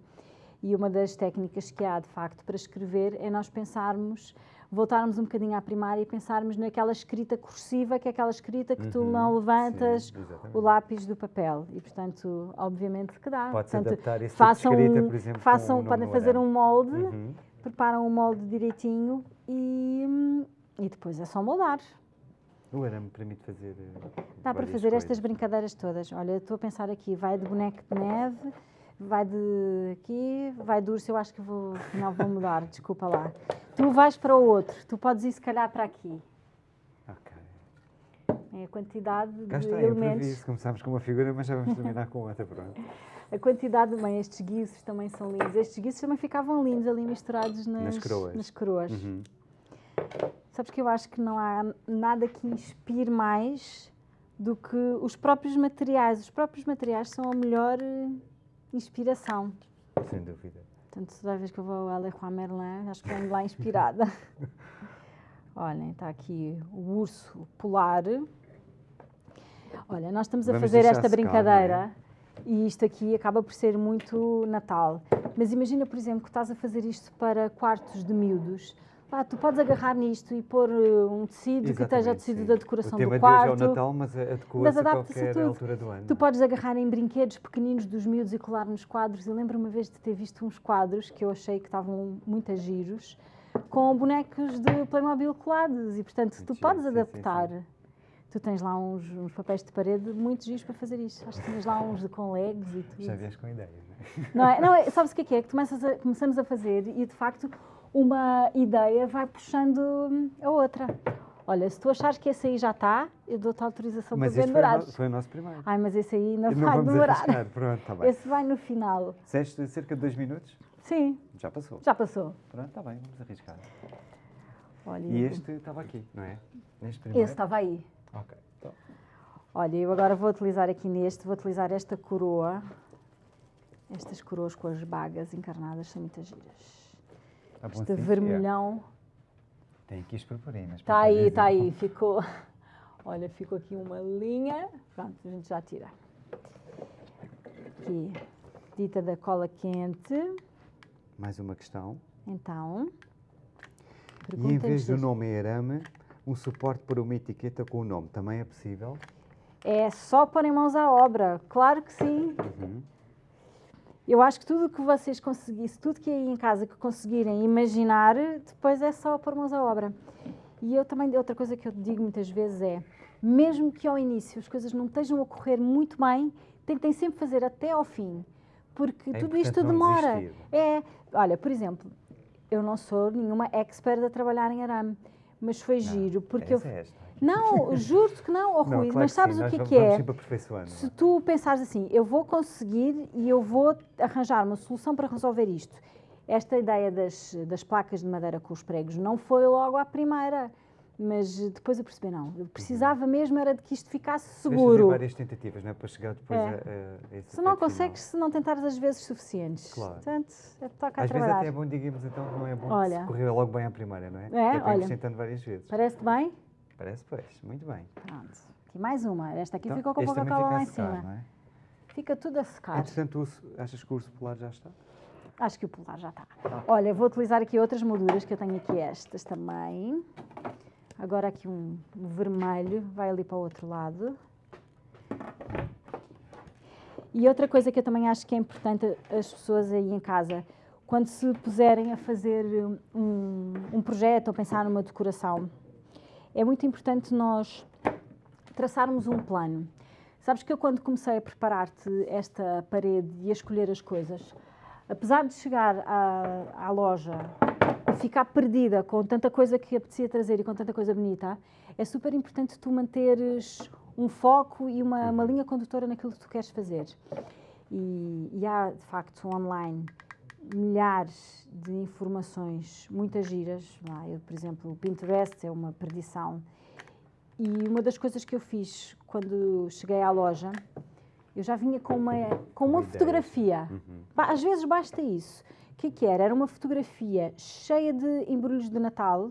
e uma das técnicas que há, de facto, para escrever é nós pensarmos, voltarmos um bocadinho à primária e pensarmos naquela escrita cursiva, que é aquela escrita que tu Uhum, não levantas sim, o lápis do papel. E, portanto, obviamente que dá. Pode-se adaptar esse tipo façam, escrita, um- por exemplo, façam nome podem fazer um molde, Uhum. Preparam o molde direitinho e, e depois é só moldar. O arame permite fazer. eh, Dá para fazer estas coisas. brincadeiras todas. Olha, estou a pensar aqui, vai de boneco de neve, vai de aqui, vai de urso, eu acho que vou, afinal vou mudar, [LAUGHS] desculpa lá. Tu vais para o outro, tu podes ir se calhar para aqui. Ok. É a quantidade Cá de está, elementos. Começámos com uma figura, mas já vamos terminar com outra. Pronto. [LAUGHS] A quantidade, bem, estes guizos também são lindos. Estes guizos também ficavam lindos ali misturados nas, Nas coroas. nas coroas. Uhum. Sabes que eu acho que não há nada que inspire mais do que os próprios materiais. Os próprios materiais são a melhor eh, inspiração. Sem dúvida. Portanto, toda vez que eu vou a Leroy Merlin, acho que venho lá inspirada. [LAUGHS] Olhem, está aqui o urso polar. Olha, nós estamos a Vamos fazer esta brincadeira e isto aqui acaba por ser muito Natal. Mas imagina, por exemplo, que estás a fazer isto para quartos de miúdos. Pá, tu podes agarrar nisto e pôr eh, um tecido que esteja o Exatamente, tecido sim. da decoração o tema do de hoje quarto. é o Natal, mas adequa-se a adapta-se a qualquer tudo. altura do ano. Tu podes agarrar em brinquedos pequeninos dos miúdos e colar nos quadros. Eu lembro uma vez de ter visto uns quadros que eu achei que estavam muito a giros, com bonecos de Playmobil colados. E, portanto, tu Muito podes giro, sim, sim, adaptar. sim. Tu tens lá uns, uns papéis de parede muito giros para fazer isto. Acho que tens lá uns de, com legos e tudo. Já vieste com ideias, não é? Não é? Não é? Sabes o que é que é? Que começas a- começamos a fazer e, de facto, uma ideia vai puxando a outra. Olha, se tu achares que esse aí já está, eu dou-te autorização Mas para este no- pendurares. foi o nosso primeiro. Ai, mas esse aí ainda não vai demorar. Pronto, está bem. Esse vai no final. Disseste cerca de dois minutos? Sim, Já passou. já passou. Pronto, está bem, vamos arriscar. Olha, E este estava aqui, não é? Neste primeiro? esse estava aí. Ok. Então, Olha, eu agora vou utilizar aqui neste, vou utilizar esta coroa. Estas coroas com as bagas encarnadas são muitas giras. tá bom Este assim? vermelhão. Tem aqui as purpurinas. Está aí, está aí, [LAUGHS] ficou. Olha, ficou aqui uma linha. Pronto, a gente já tira. Aqui, dita da cola quente. Mais uma questão. Então, E em vez do nome arame, um suporte para uma etiqueta com o nome também é possível? É só pôr em mãos à obra, claro que sim. Uhum. Eu acho que tudo que vocês conseguissem, tudo que é aí em casa que conseguirem imaginar, depois é só pôr mãos à obra. E eu também, outra coisa que eu digo muitas vezes é, mesmo que ao início as coisas não estejam a correr muito bem, tentem sempre fazer até ao fim, porque É tudo isto demora. desistir. É, olha, por exemplo, eu não sou nenhuma expert a trabalhar em arame, mas foi giro, porque eu... É esta. Não, [LAUGHS] juro-te que não, oh, Não, Rui, claro mas sabes sim, o que é vamos- que é? Aperfeiçoando. Se tu pensares assim, eu vou conseguir e eu vou arranjar uma solução para resolver isto. Esta ideia das, das placas de madeira com os pregos não foi logo à primeira, mas depois eu percebi, não, eu precisava mesmo era de que isto ficasse Tens seguro. várias tentativas, não é? Para chegar depois É. a, a esse Se não consegues, se não tentares as vezes suficientes. Claro. Portanto, é toca final. a Às vezes trabalhar. até é bom, digamos então, que não é bom Olha. se correr logo bem à primeira, não é? É, olha. tentando várias vezes. Parece-te bem? Parece, pois. Muito bem. Pronto. Aqui mais uma. Esta aqui Então, ficou com a Coca-Cola lá em cima. não é? Fica tudo a secar. Entretanto, achas que o urso polar já está? Acho que o polar já está. Olha, vou utilizar aqui outras molduras que eu tenho aqui estas também. Agora aqui um vermelho, vai ali para o outro lado. E outra coisa que eu também acho que é importante as pessoas aí em casa, quando se puserem a fazer um, um projeto ou pensar numa decoração, é muito importante nós traçarmos um plano. Sabes que eu quando comecei a preparar-te esta parede e a escolher as coisas, apesar de chegar à, à loja ficar perdida com tanta coisa que apetecia trazer e com tanta coisa bonita, é super importante tu manteres um foco e uma, uma linha condutora naquilo que tu queres fazer. E, e há, de facto, online milhares de informações, muitas giras. Eu, por exemplo, o Pinterest é uma perdição. E uma das coisas que eu fiz quando cheguei à loja, eu já vinha com uma, com uma fotografia. Uhum. Às vezes basta isso. O que, que era? Era uma fotografia cheia de embrulhos de Natal,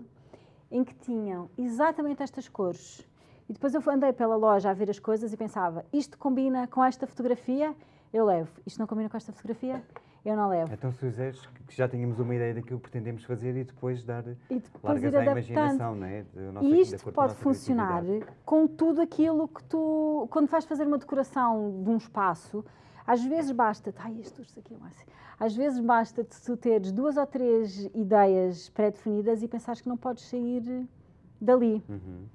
em que tinham exatamente estas cores. E depois eu andei pela loja a ver as coisas e pensava, isto combina com esta fotografia? Eu levo. Isto não combina com esta fotografia? eu não levo. Então, se fizeres que já tínhamos uma ideia daquilo que pretendemos fazer e depois dar e depois largas à imaginação, não é? e isto pode funcionar com tudo aquilo que tu, quando vais fazer uma decoração de um espaço, às vezes basta, ai, este urso aqui é assim. Às vezes basta tu teres duas ou três ideias pré-definidas e pensares que não podes sair dali. Uhum.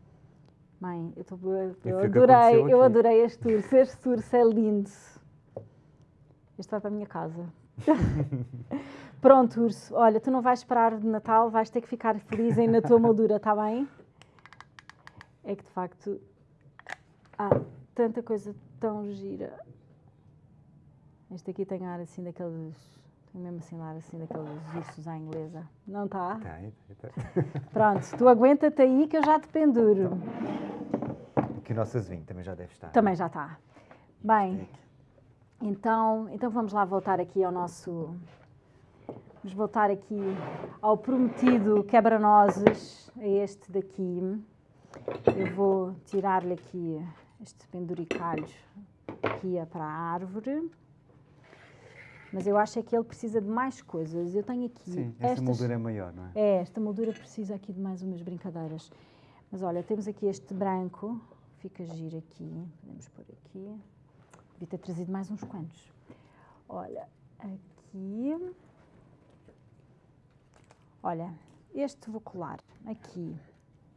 Mãe, eu, tô, eu adorei, eu adorei este urso. Este urso é lindo. Este vai para a minha casa. [LAUGHS] Pronto, urso. Olha, tu não vais esperar de Natal, vais ter que ficar feliz aí na tua moldura, está bem? É que de facto há tanta coisa tão gira. Este aqui tem ar assim daqueles. Tem mesmo assim ar assim daqueles ursos à inglesa. Não está? Tem, tem. [LAUGHS] Pronto, tu aguenta-te aí que eu já te penduro. Aqui o nosso azevinho também já deve estar. Também já está. Bem. Então, então vamos lá voltar aqui ao nosso. Vamos voltar aqui ao prometido quebra-nozes, a este daqui. Eu vou tirar-lhe aqui este penduricalho aqui é para a árvore. Mas eu acho é que ele precisa de mais coisas. Eu tenho aqui. Sim, esta estas... moldura é maior, não é? É, esta moldura precisa aqui de mais umas brincadeiras. Mas olha, temos aqui este branco, fica giro aqui. Podemos pôr aqui. Devia ter trazido mais uns quantos. Olha, aqui. Olha, este vou colar aqui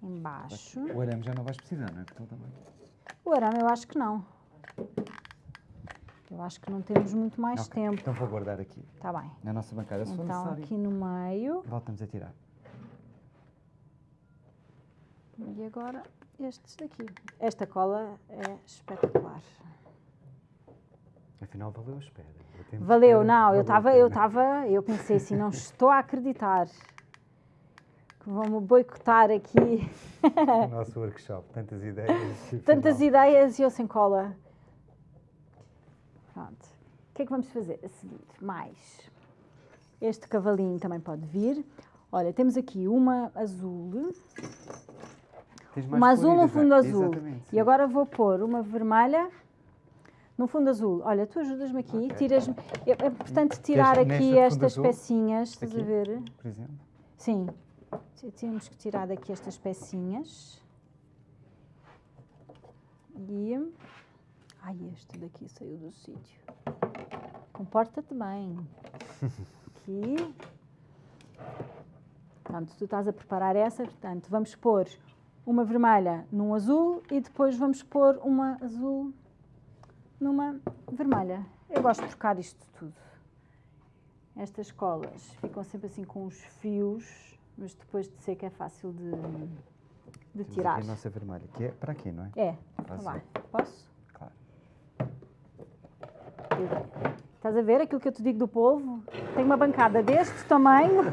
embaixo. O arame já não vais precisar, não é? O arame eu acho que não. Eu acho que não temos muito mais okay. tempo. Então vou guardar aqui. Está bem. Na nossa bancada, se então, aqui no meio. Voltamos a tirar. E agora estes daqui. Esta cola é espetacular. Afinal, valeu a espera. Valeu, não, eu estava, eu estava, eu pensei assim, não [LAUGHS] estou a acreditar que vão-me boicotar aqui. O nosso workshop, tantas ideias. [LAUGHS] Tantas ideias e eu sem cola. Pronto. O que é que vamos fazer a seguir? Mais. Este cavalinho também pode vir. Olha, temos aqui uma azul. uma azul no fundo azul. E agora vou pôr uma vermelha no fundo azul. Olha, tu ajudas-me aqui, okay. tiras -me. É, é importante tirar aqui estas pecinhas, estás a ver? Por exemplo? Sim. Temos que tirar daqui estas pecinhas. E. Ai, este daqui saiu do sítio. Comporta-te bem. [LAUGHS] Aqui. Pronto, tu estás a preparar essa, portanto, vamos pôr uma vermelha num azul e depois vamos pôr uma azul numa vermelha. Eu gosto de trocar isto tudo. Estas colas ficam sempre assim com os fios, mas depois de seca é fácil de, de tirar. A nossa vermelha, que é para aqui, não é? É. Vai. Posso? Estás a ver aquilo que eu te digo do polvo? Tem uma bancada deste tamanho.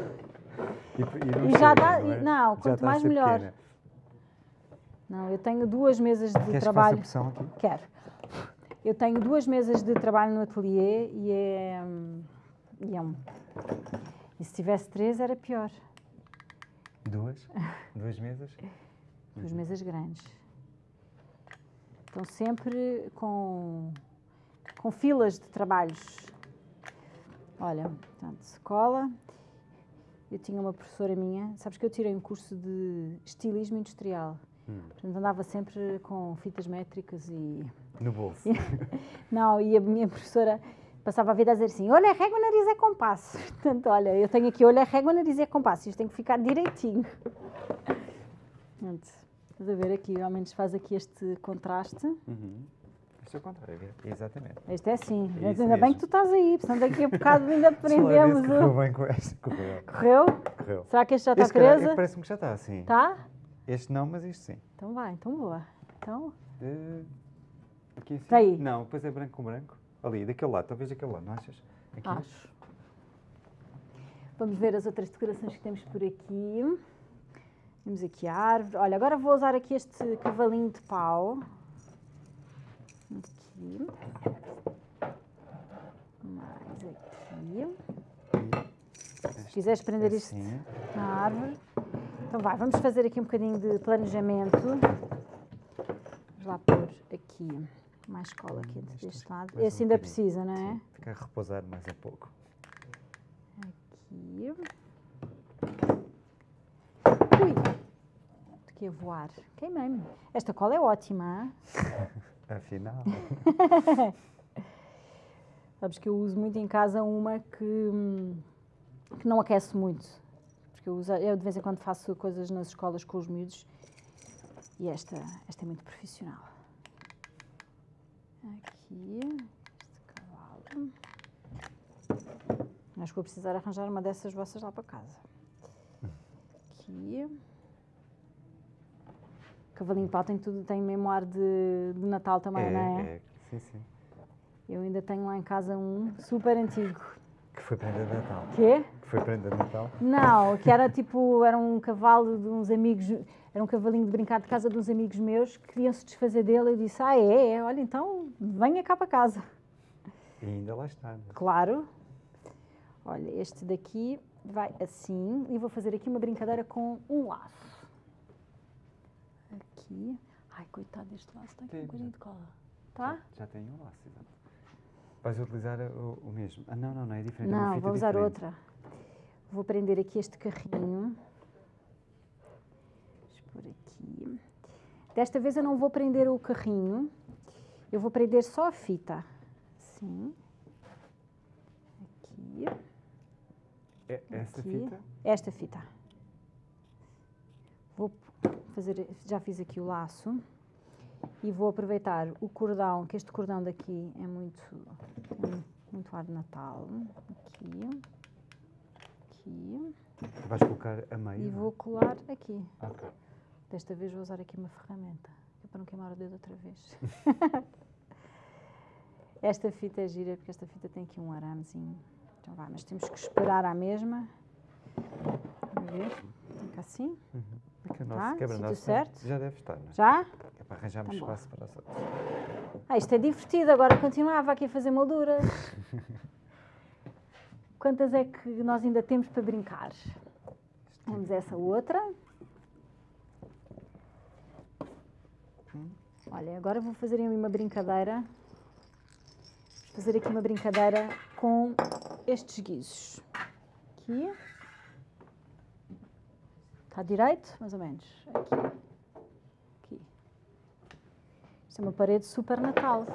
E, e, e já dá. Não, é? não quanto mais melhor. Pequena. Não, eu tenho duas mesas de Queres trabalho. Que faça aqui? Quero. Eu tenho duas mesas de trabalho no ateliê e é, e é um. E se tivesse três era pior. Duas? Duas mesas? Duas mesas grandes. Estão sempre com, com filas de trabalhos. Olha, portanto, se cola. eu tinha uma professora minha, sabes que eu tirei um curso de estilismo industrial. Hum. Portanto, andava sempre com fitas métricas e. No bolso. [LAUGHS] Não, e a minha professora passava a vida a dizer assim: olha, régua, nariz é compasso. [LAUGHS] Portanto, olha, eu tenho aqui olha, régua, nariz é compasso. Isto tem que ficar direitinho. Portanto, estás a ver aqui, ao menos faz aqui este contraste. Uhum. Este é o contrário, exatamente. Este é assim. É Ainda bem mesmo. que tu estás aí, senão daqui a bocado ainda [LAUGHS] Deixa lá ver prendemos se Correu o. bem com este. Correu. Correu? Correu. Será que este já está Este, preso? Parece-me que já está, sim. Tá? Este não, mas isto sim. Então vai, então boa. Então, aqui assim? Tá aí. Não, depois é branco com branco. Ali, daquele lado, talvez daquele lado, não achas? Aqui. acho. Vamos ver as outras decorações que temos por aqui. Temos aqui a árvore. Olha, agora vou usar aqui este cavalinho de pau. Aqui. Mais aqui. Se quiseres prender isto Assim. na árvore. Então vai, vamos fazer aqui um bocadinho de planejamento. Vamos lá pôr aqui mais cola aqui Este deste lado. mais um Esse ainda precisa, não é? Sim, ficar repousado mais um pouco. Aqui. Ui! Aqui a voar. Queimei-me. Esta cola é ótima. [LAUGHS] Afinal. [LAUGHS] Sabes que eu uso muito em casa uma que, que não aquece muito. Porque eu, uso, eu de vez em quando faço coisas nas escolas com os miúdos e esta, esta é muito profissional. Aqui, este cavalo. Acho que vou precisar arranjar uma dessas vossas lá para casa. Aqui. Cavalinho de pau tem tudo, tem mesmo ar de, de Natal também, é, não é? é. Sim, sim. Eu ainda tenho lá em casa um super antigo. Que foi prenda de Natal. Quê? Que foi prenda de Natal. Não, que era tipo, era um cavalo de uns amigos, era um cavalinho de brincar de casa de uns amigos meus que queriam se desfazer dele. Eu disse, ah é, é, olha então venha cá para casa. E ainda lá está. né? Claro. Olha, este daqui vai assim e vou fazer aqui uma brincadeira com um laço. Aqui. Ai, coitado deste laço, está aqui um Sim, bocadinho já. de cola. Tá? Já tenho um laço, exato. Vais utilizar o, o mesmo. Ah, não, não, não, é diferente. é Não, fita vou usar diferente. outra. Vou prender aqui este carrinho. Deixa pôr aqui. Desta vez eu não vou prender o carrinho. Eu vou prender só a fita. Assim. Aqui. É, essa Aqui. fita? Esta fita. Vou fazer, já fiz aqui o laço e vou aproveitar o cordão, que este cordão daqui é muito, tem muito ar de Natal. Aqui, aqui Vais colocar a meio? e não é? vou colar aqui. Ok. Desta vez vou usar aqui uma ferramenta, é para não queimar o dedo outra vez. [LAUGHS] esta fita é gira, porque esta fita tem aqui um aramezinho. Então vai, mas temos que esperar à mesma. Vamos ver. Fica assim. É que Tá, quebra-nós certo? já deve estar, não é? Já? É para arranjarmos Tá espaço para outros. Ah, isto é divertido, agora continuava aqui a fazer molduras. [LAUGHS] Quantas é que nós ainda temos para brincar? Temos essa outra. Olha, agora vou fazer uma brincadeira. Vou fazer aqui uma brincadeira com estes guizos. Aqui. Está direito? Mais ou menos. Aqui. Aqui. Isto é uma parede super Natal.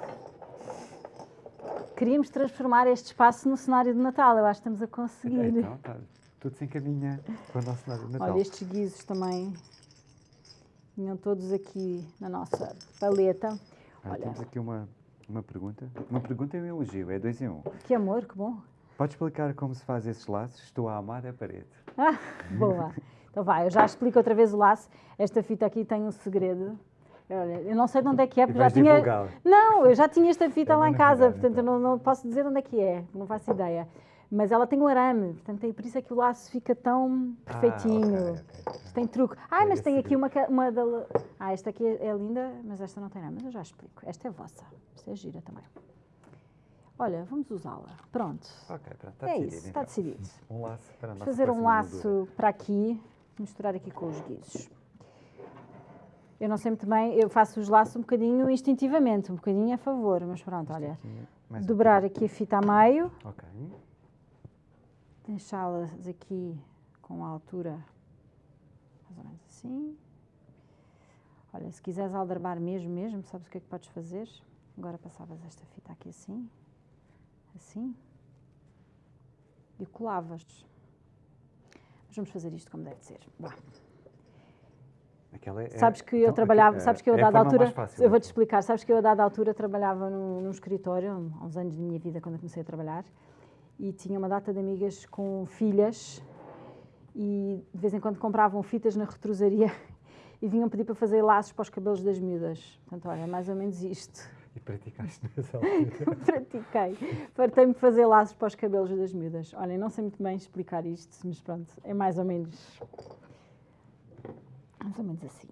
Queríamos transformar este espaço no cenário de Natal. Eu acho que estamos a conseguir. Então, tá, tudo se encaminha para o nosso cenário de Natal. Olha, estes guizos também vinham todos aqui na nossa paleta. Ah, olha. Temos aqui uma, uma pergunta. Uma pergunta e um elogio, é dois em um. Que amor, que bom. Podes explicar como se faz esses laços? Estou a amar a parede. Ah, boa. [LAUGHS] Então vai, eu já explico outra vez o laço. Esta fita aqui tem um segredo. Olha, eu não sei de onde é que é, porque já tinha. Não, eu já tinha esta fita É lá em casa, portanto eu então. não, não posso dizer onde é que é, não faço ideia. Mas ela tem um arame, portanto é por isso é que o laço fica tão perfeitinho. Ah, ok, ok. Isto tem truque. Ah, mas tem aqui uma, uma da. Ah, esta aqui é, é linda, mas esta não tem nada. Mas eu já explico. Esta é vossa. Esta é gira também. Olha, vamos usá-la. Pronto. Ok, pronto, está é decidido. isso, está então. decidido. Um laço para Vamos fazer um laço para aqui, misturar aqui com os guizos. Eu não sei muito bem, eu faço os laços um bocadinho instintivamente, um bocadinho a favor, mas pronto, olha. Aqui, um Dobrar aqui a fita a meio, Ok. deixá-las aqui com a altura mais ou menos assim. Olha, se quiseres aldrabar mesmo, mesmo, sabes o que é que podes fazer? Agora passavas esta fita aqui assim, assim, e colavas. Mas vamos fazer isto como deve ser. Vá. Aquela é- Sabes que eu então, trabalhava, é- sabes que eu a é a dada altura, fácil, eu vou-te então. explicar, sabes que eu a dada altura trabalhava num, num escritório, há uns anos da minha vida, quando eu comecei a trabalhar, e tinha uma data de amigas com filhas e de vez em quando compravam fitas na retrosaria [LAUGHS] e vinham pedir para fazer laços para os cabelos das miúdas. Portanto, olha, é mais ou menos isto. E praticaste [LAUGHS] nessa altura. Pratiquei. Fartei-me de fazer laços para os cabelos das miúdas. Olha, não sei muito bem explicar isto, mas pronto, é mais ou menos. Mais ou menos assim.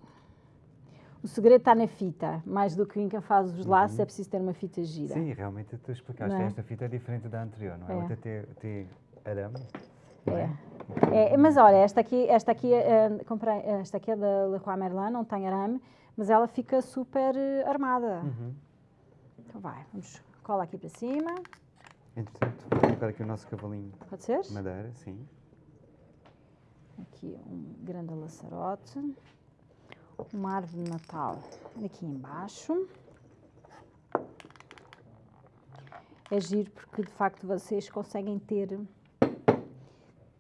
O segredo está na fita. Mais do que em quem faz os laços, é preciso ter uma fita gira. Sim, realmente tu explicaste. É? Esta fita é diferente da anterior, não é? É. Outra tem, tem arame. não É. É, mas olha, esta aqui, esta aqui, eh, comprei, esta aqui é da Leroy Merlin, não tem arame, mas ela fica super eh, armada. Uhum. Então vai, vamos, cola aqui para cima, Entretanto, vou colocar aqui o nosso cavalinho pode ser? de madeira, sim. Aqui um grande laçarote, uma árvore de Natal aqui embaixo. É giro porque de facto vocês conseguem ter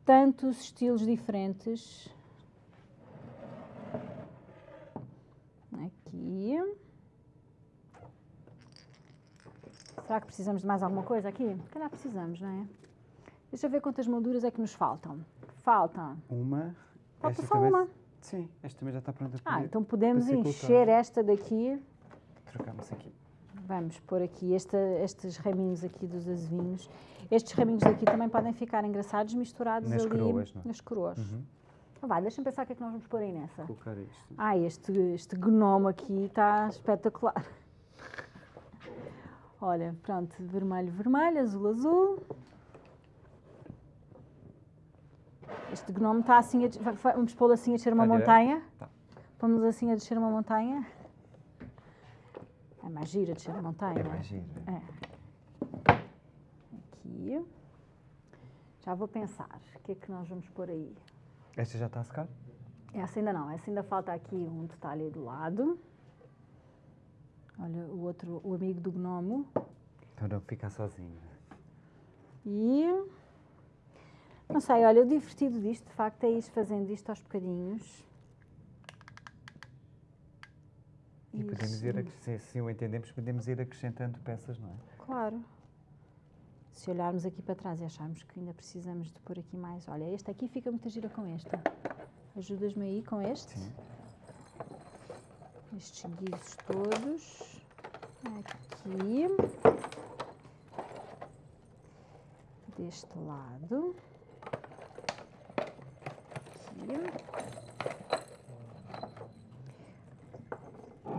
tantos estilos diferentes. Aqui. Será que precisamos de mais alguma coisa aqui? Calhar precisamos, não é? Deixa eu ver quantas molduras é que nos faltam. Faltam. Uma. Falta esta só também- uma. Sim, esta também já está pronta para Ah, então podemos encher esta daqui. Trocamos aqui. Vamos pôr aqui esta- estes raminhos aqui dos azevinhos. Estes raminhos daqui também podem ficar engraçados misturados Nas ali coroas, não é? nas coroas. Uhum. Então vai, deixa-me pensar o que é que nós vamos pôr aí nessa. Colocar isto. Ah, este, este gnomo aqui está espetacular. Olha, pronto, vermelho, vermelho, azul, azul. Este gnomo está assim, a, vamos pô-lo assim a descer uma montanha. Tá. Vamos assim a descer uma montanha. É mais gira descer a montanha. É mais giro. É. Aqui. Já vou pensar. O que é que nós vamos pôr aí? Esta já está a secar? Essa ainda não. Essa ainda falta aqui um detalhe do lado. Olha, o outro, o amigo do gnomo. Então não ficar sozinho. E... Não sei, olha, o divertido disto, de facto, é ir fazendo isto aos bocadinhos. E podemos Isso. ir, ac- se assim o entendemos, podemos ir acrescentando peças, não é? Claro. Se olharmos aqui para trás e acharmos que ainda precisamos de pôr aqui mais. Olha, este aqui fica muito gira com este. Ajudas-me aí com este? Sim. Estes guizos todos. Aqui. Deste lado. Aqui.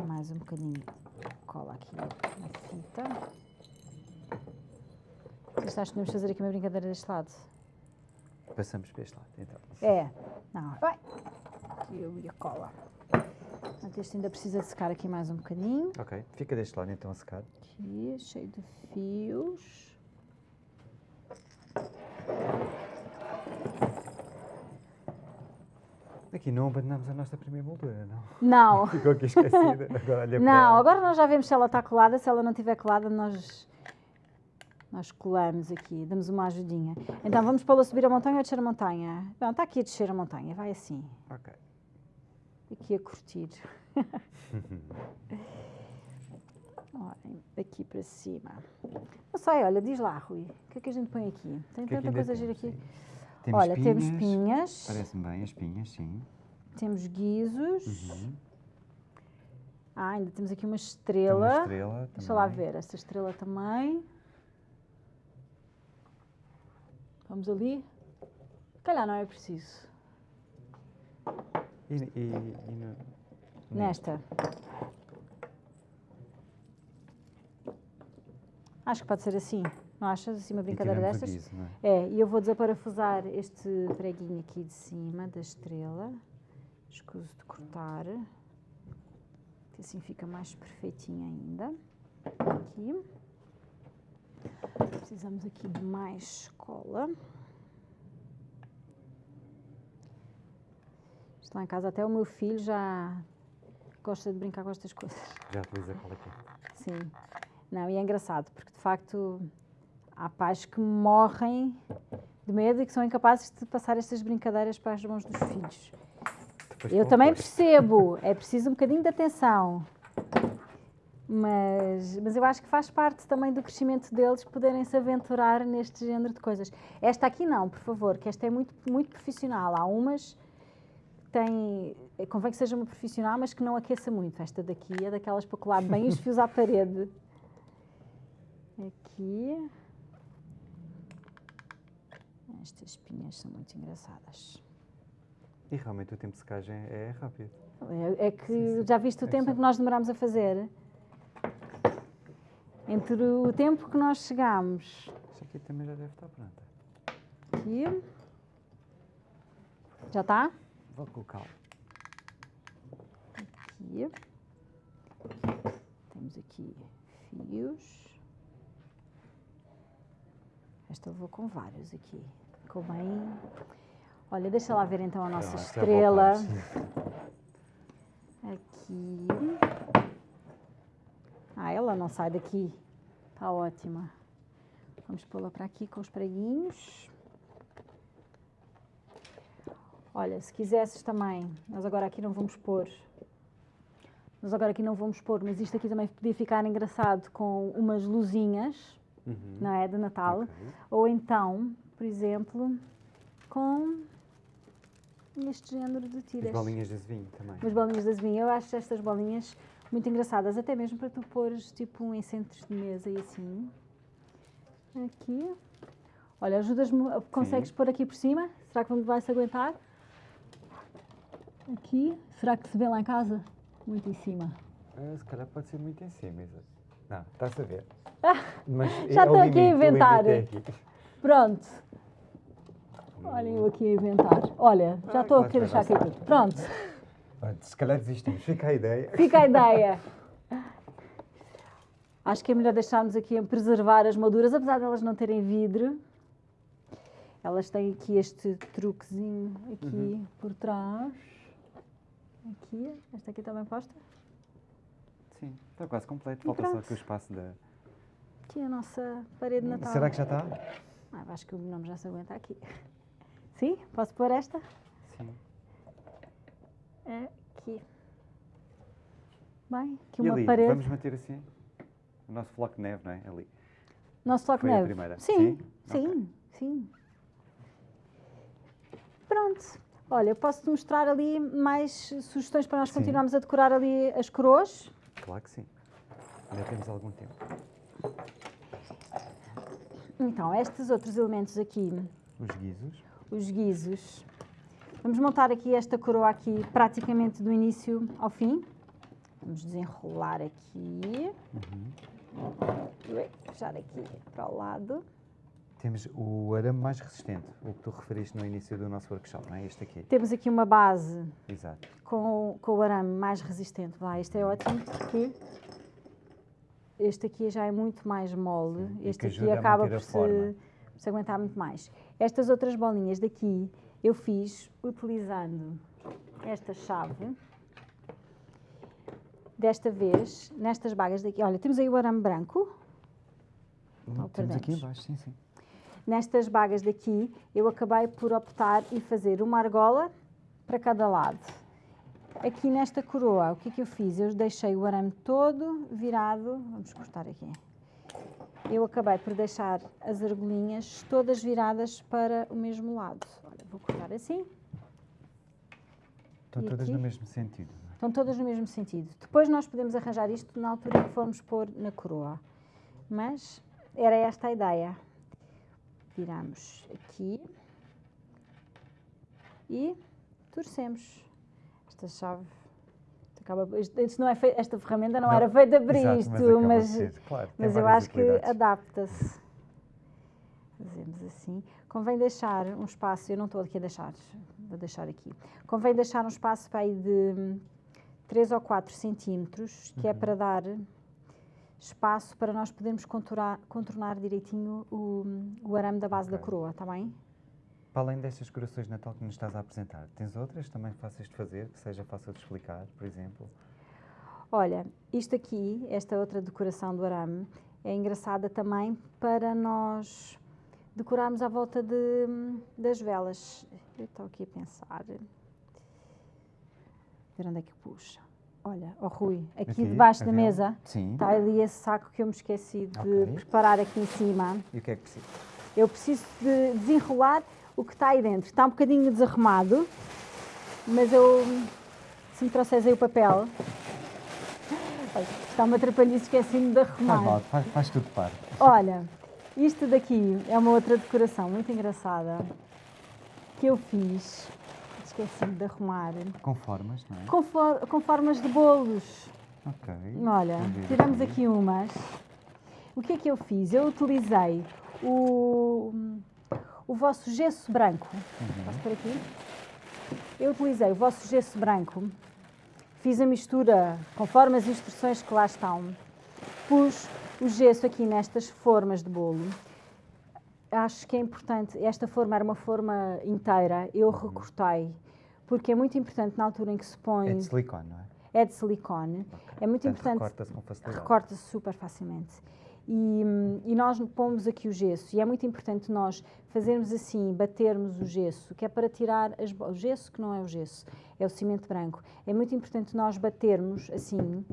Mais um bocadinho cola aqui na fita. Vocês acham que podemos fazer aqui uma brincadeira deste lado? Passamos para este lado, então. É. Não. Vai. Aqui eu e a cola. Portanto, este ainda precisa de secar aqui mais um bocadinho. Ok, fica deste lado então a secar. Aqui, cheio de fios. Aqui não abandonamos a nossa primeira moldura, não. Não. [LAUGHS] Ficou aqui esquecida. Agora olha Não, agora nós já vemos se ela está colada. Se ela não estiver colada, nós, nós colamos aqui, damos uma ajudinha. Então vamos pô-la subir a montanha ou descer a montanha? Não, está aqui a descer a montanha, vai assim. Ok. Aqui a curtir. [LAUGHS] Olhem, daqui para cima. Não sei, olha, diz lá, Rui. O que é que a gente põe aqui? Tem que é tanta coisa gira aqui. Temos olha, temos pinhas, Parece-me bem, as pinhas, sim. temos guizos. Uhum. Ah, ainda temos aqui uma Tem estrela. Uma estrela Deixa lá ver, esta estrela também. Vamos ali. Calhar não é preciso. E, e, e no- Nesta. Acho que pode ser assim. Não achas? Assim uma brincadeira destas? não é? É, e eu vou desaparafusar este preguinho aqui de cima da estrela. Escuso de cortar. Que assim fica mais perfeitinho ainda. Aqui. Precisamos aqui de mais cola. Lá em casa, até o meu filho já gosta de brincar com estas coisas. Já utiliza cola quente. Sim. Não, e é engraçado, porque de facto há pais que morrem de medo e que são incapazes de passar estas brincadeiras para as mãos dos filhos. Depois Eu também percebo, é preciso um bocadinho de atenção. Mas, mas eu acho que faz parte também do crescimento deles poderem se aventurar neste género de coisas. Esta aqui não, por favor, que esta é muito, muito profissional. Há umas que têm. Convém que seja uma profissional, mas que não aqueça muito. Esta daqui é daquelas para colar bem os fios à parede. Aqui. Estas espinhas são muito engraçadas. E realmente o tempo de secagem é rápido. É, é que Sim, sim. já viste o É tempo em que nós demorámos a fazer? Entre o tempo que nós chegámos Isto aqui também já deve estar pronta. aqui. Já está? Vou colocá-lo. Aqui. Temos aqui fios. Esta eu vou com vários aqui. Ficou bem. Olha, deixa lá ver então a nossa já estrela. Aqui. Ah, ela não sai daqui. Está ótima. Vamos pô-la para aqui com os preguinhos. Olha, se quisesses também, nós agora aqui não vamos pôr. Nós agora aqui não vamos pôr, mas isto aqui também podia ficar engraçado com umas luzinhas, Uhum. não é? De Natal. Ok. Ou então, por exemplo, com este género de As tiras. bolinhas de vinho também. Umas bolinhas de azevinho. Eu acho estas bolinhas muito engraçadas, até mesmo para tu pôres tipo um em centros de mesa e assim. Aqui. Olha, ajudas-me, consegues pôr aqui por cima? Será que vai-se aguentar? Aqui. Será que se vê lá em casa? Muito em cima. Ah, se calhar pode ser muito em cima. Isa. Não, está-se a ver. Mas [LAUGHS] Já estou aqui a inventar. aqui. Pronto. Olhem eu aqui a inventar. Olha, já Ah, estou claro aqui a deixar aqui tudo. Pronto. Se calhar desistimos. Fica a ideia. Fica a [LAUGHS] ideia. Acho que é melhor deixarmos aqui a preservar as molduras, apesar de elas não terem vidro. Elas têm aqui este truquezinho aqui Uhum. por trás. Aqui, esta aqui também posta. Sim, está quase completo. E Falta só aqui o espaço da. Aqui a nossa parede de Natal. Será que já está? Ah, acho que o nome já se aguenta aqui. [LAUGHS] Sim? Posso pôr esta? Sim. Aqui. Bem, aqui e uma ali, parede. vamos manter assim? O nosso floco de neve, não é? Ali. Nosso Foi a neve. primeira? Sim, Sim? sim, sim. Pronto. Olha, eu posso-te mostrar ali mais sugestões para nós Sim. continuarmos a decorar ali as coroas. Claro que sim. Ainda temos algum tempo. Então, estes outros elementos aqui, Os guizos. os guizos. Vamos montar aqui esta coroa aqui praticamente do início ao fim. Vamos desenrolar aqui. Ui, Puxar aqui para o lado. Temos o arame mais resistente, o que tu referiste no início do nosso workshop, não é? Este aqui. Temos aqui uma base Exato. com, com o arame mais resistente. Lá, este é ótimo porque este aqui já é muito mais mole. Sim, este aqui acaba por se, por se aguentar muito mais. Estas outras bolinhas daqui eu fiz utilizando esta chave. Desta vez, nestas bagas daqui, olha, temos aí o arame branco. Ou temos aqui embaixo, sim, sim. Nestas bagas daqui, eu acabei por optar e fazer uma argola para cada lado. Aqui nesta coroa, o que é que eu fiz? Eu deixei o arame todo virado, vamos cortar aqui. Eu acabei por deixar as argolinhas todas viradas para o mesmo lado. Olha, vou cortar assim. Estão E todas aqui? no mesmo sentido. é? Estão todas no mesmo sentido. Depois nós podemos arranjar isto na altura que formos pôr na coroa. Mas era esta a ideia. Viramos aqui e torcemos. Esta chave acaba. Isto, não é esta ferramenta não, Não, era feita para exato, isto, mas, ser, claro, mas eu acho que adapta-se. Fazemos assim. Convém deixar um espaço, eu não estou aqui a deixar, vou deixar aqui. Convém deixar um espaço para aí de 3 ou 4 centímetros, que é Uhum. para dar espaço para nós podermos contornar, contornar direitinho o, o arame da base da Ok. coroa, está bem? Para além destas decorações de Natal que nos estás a apresentar, tens outras também fáceis de fazer, que seja fácil de explicar, por exemplo? Olha, isto aqui, esta outra decoração do arame, é engraçada também para nós decorarmos à volta de, das velas. Eu estou aqui a pensar. Ver onde é que puxa. Olha, oh Rui, aqui, Aqui, debaixo da mesa Sim. está ali esse saco que eu me esqueci de Ok. preparar aqui em cima. E o que é que precisa? Eu preciso de desenrolar o que está aí dentro. Está um bocadinho desarrumado, mas eu, se me trouxeres aí o papel, está uma atrapalhice, esqueci-me de arrumar. Faz mal, faz, faz tudo par. Olha, isto daqui é uma outra decoração muito engraçada que eu fiz, esqueci-me de arrumar, Com formas, não é? com, for- com formas de bolos. Ok. Olha, ver tiramos aqui umas. O que é que eu fiz? Eu utilizei o, o vosso gesso branco. Uhum. Posso por aqui? Eu utilizei o vosso gesso branco, fiz a mistura conforme as instruções que lá estão, pus o gesso aqui nestas formas de bolo. Acho que é importante, esta forma era uma forma inteira, eu recortei, porque é muito importante na altura em que se põe, É de silicone, não é? é de silicone, é muito Portanto, importante Recorta-se com facilidade. recorta-se super facilmente. E, hum, e nós pomos aqui o gesso, e é muito importante nós fazermos assim, batermos o gesso, que é para tirar as o gesso, que não é o gesso, é o cimento branco. É muito importante nós batermos assim,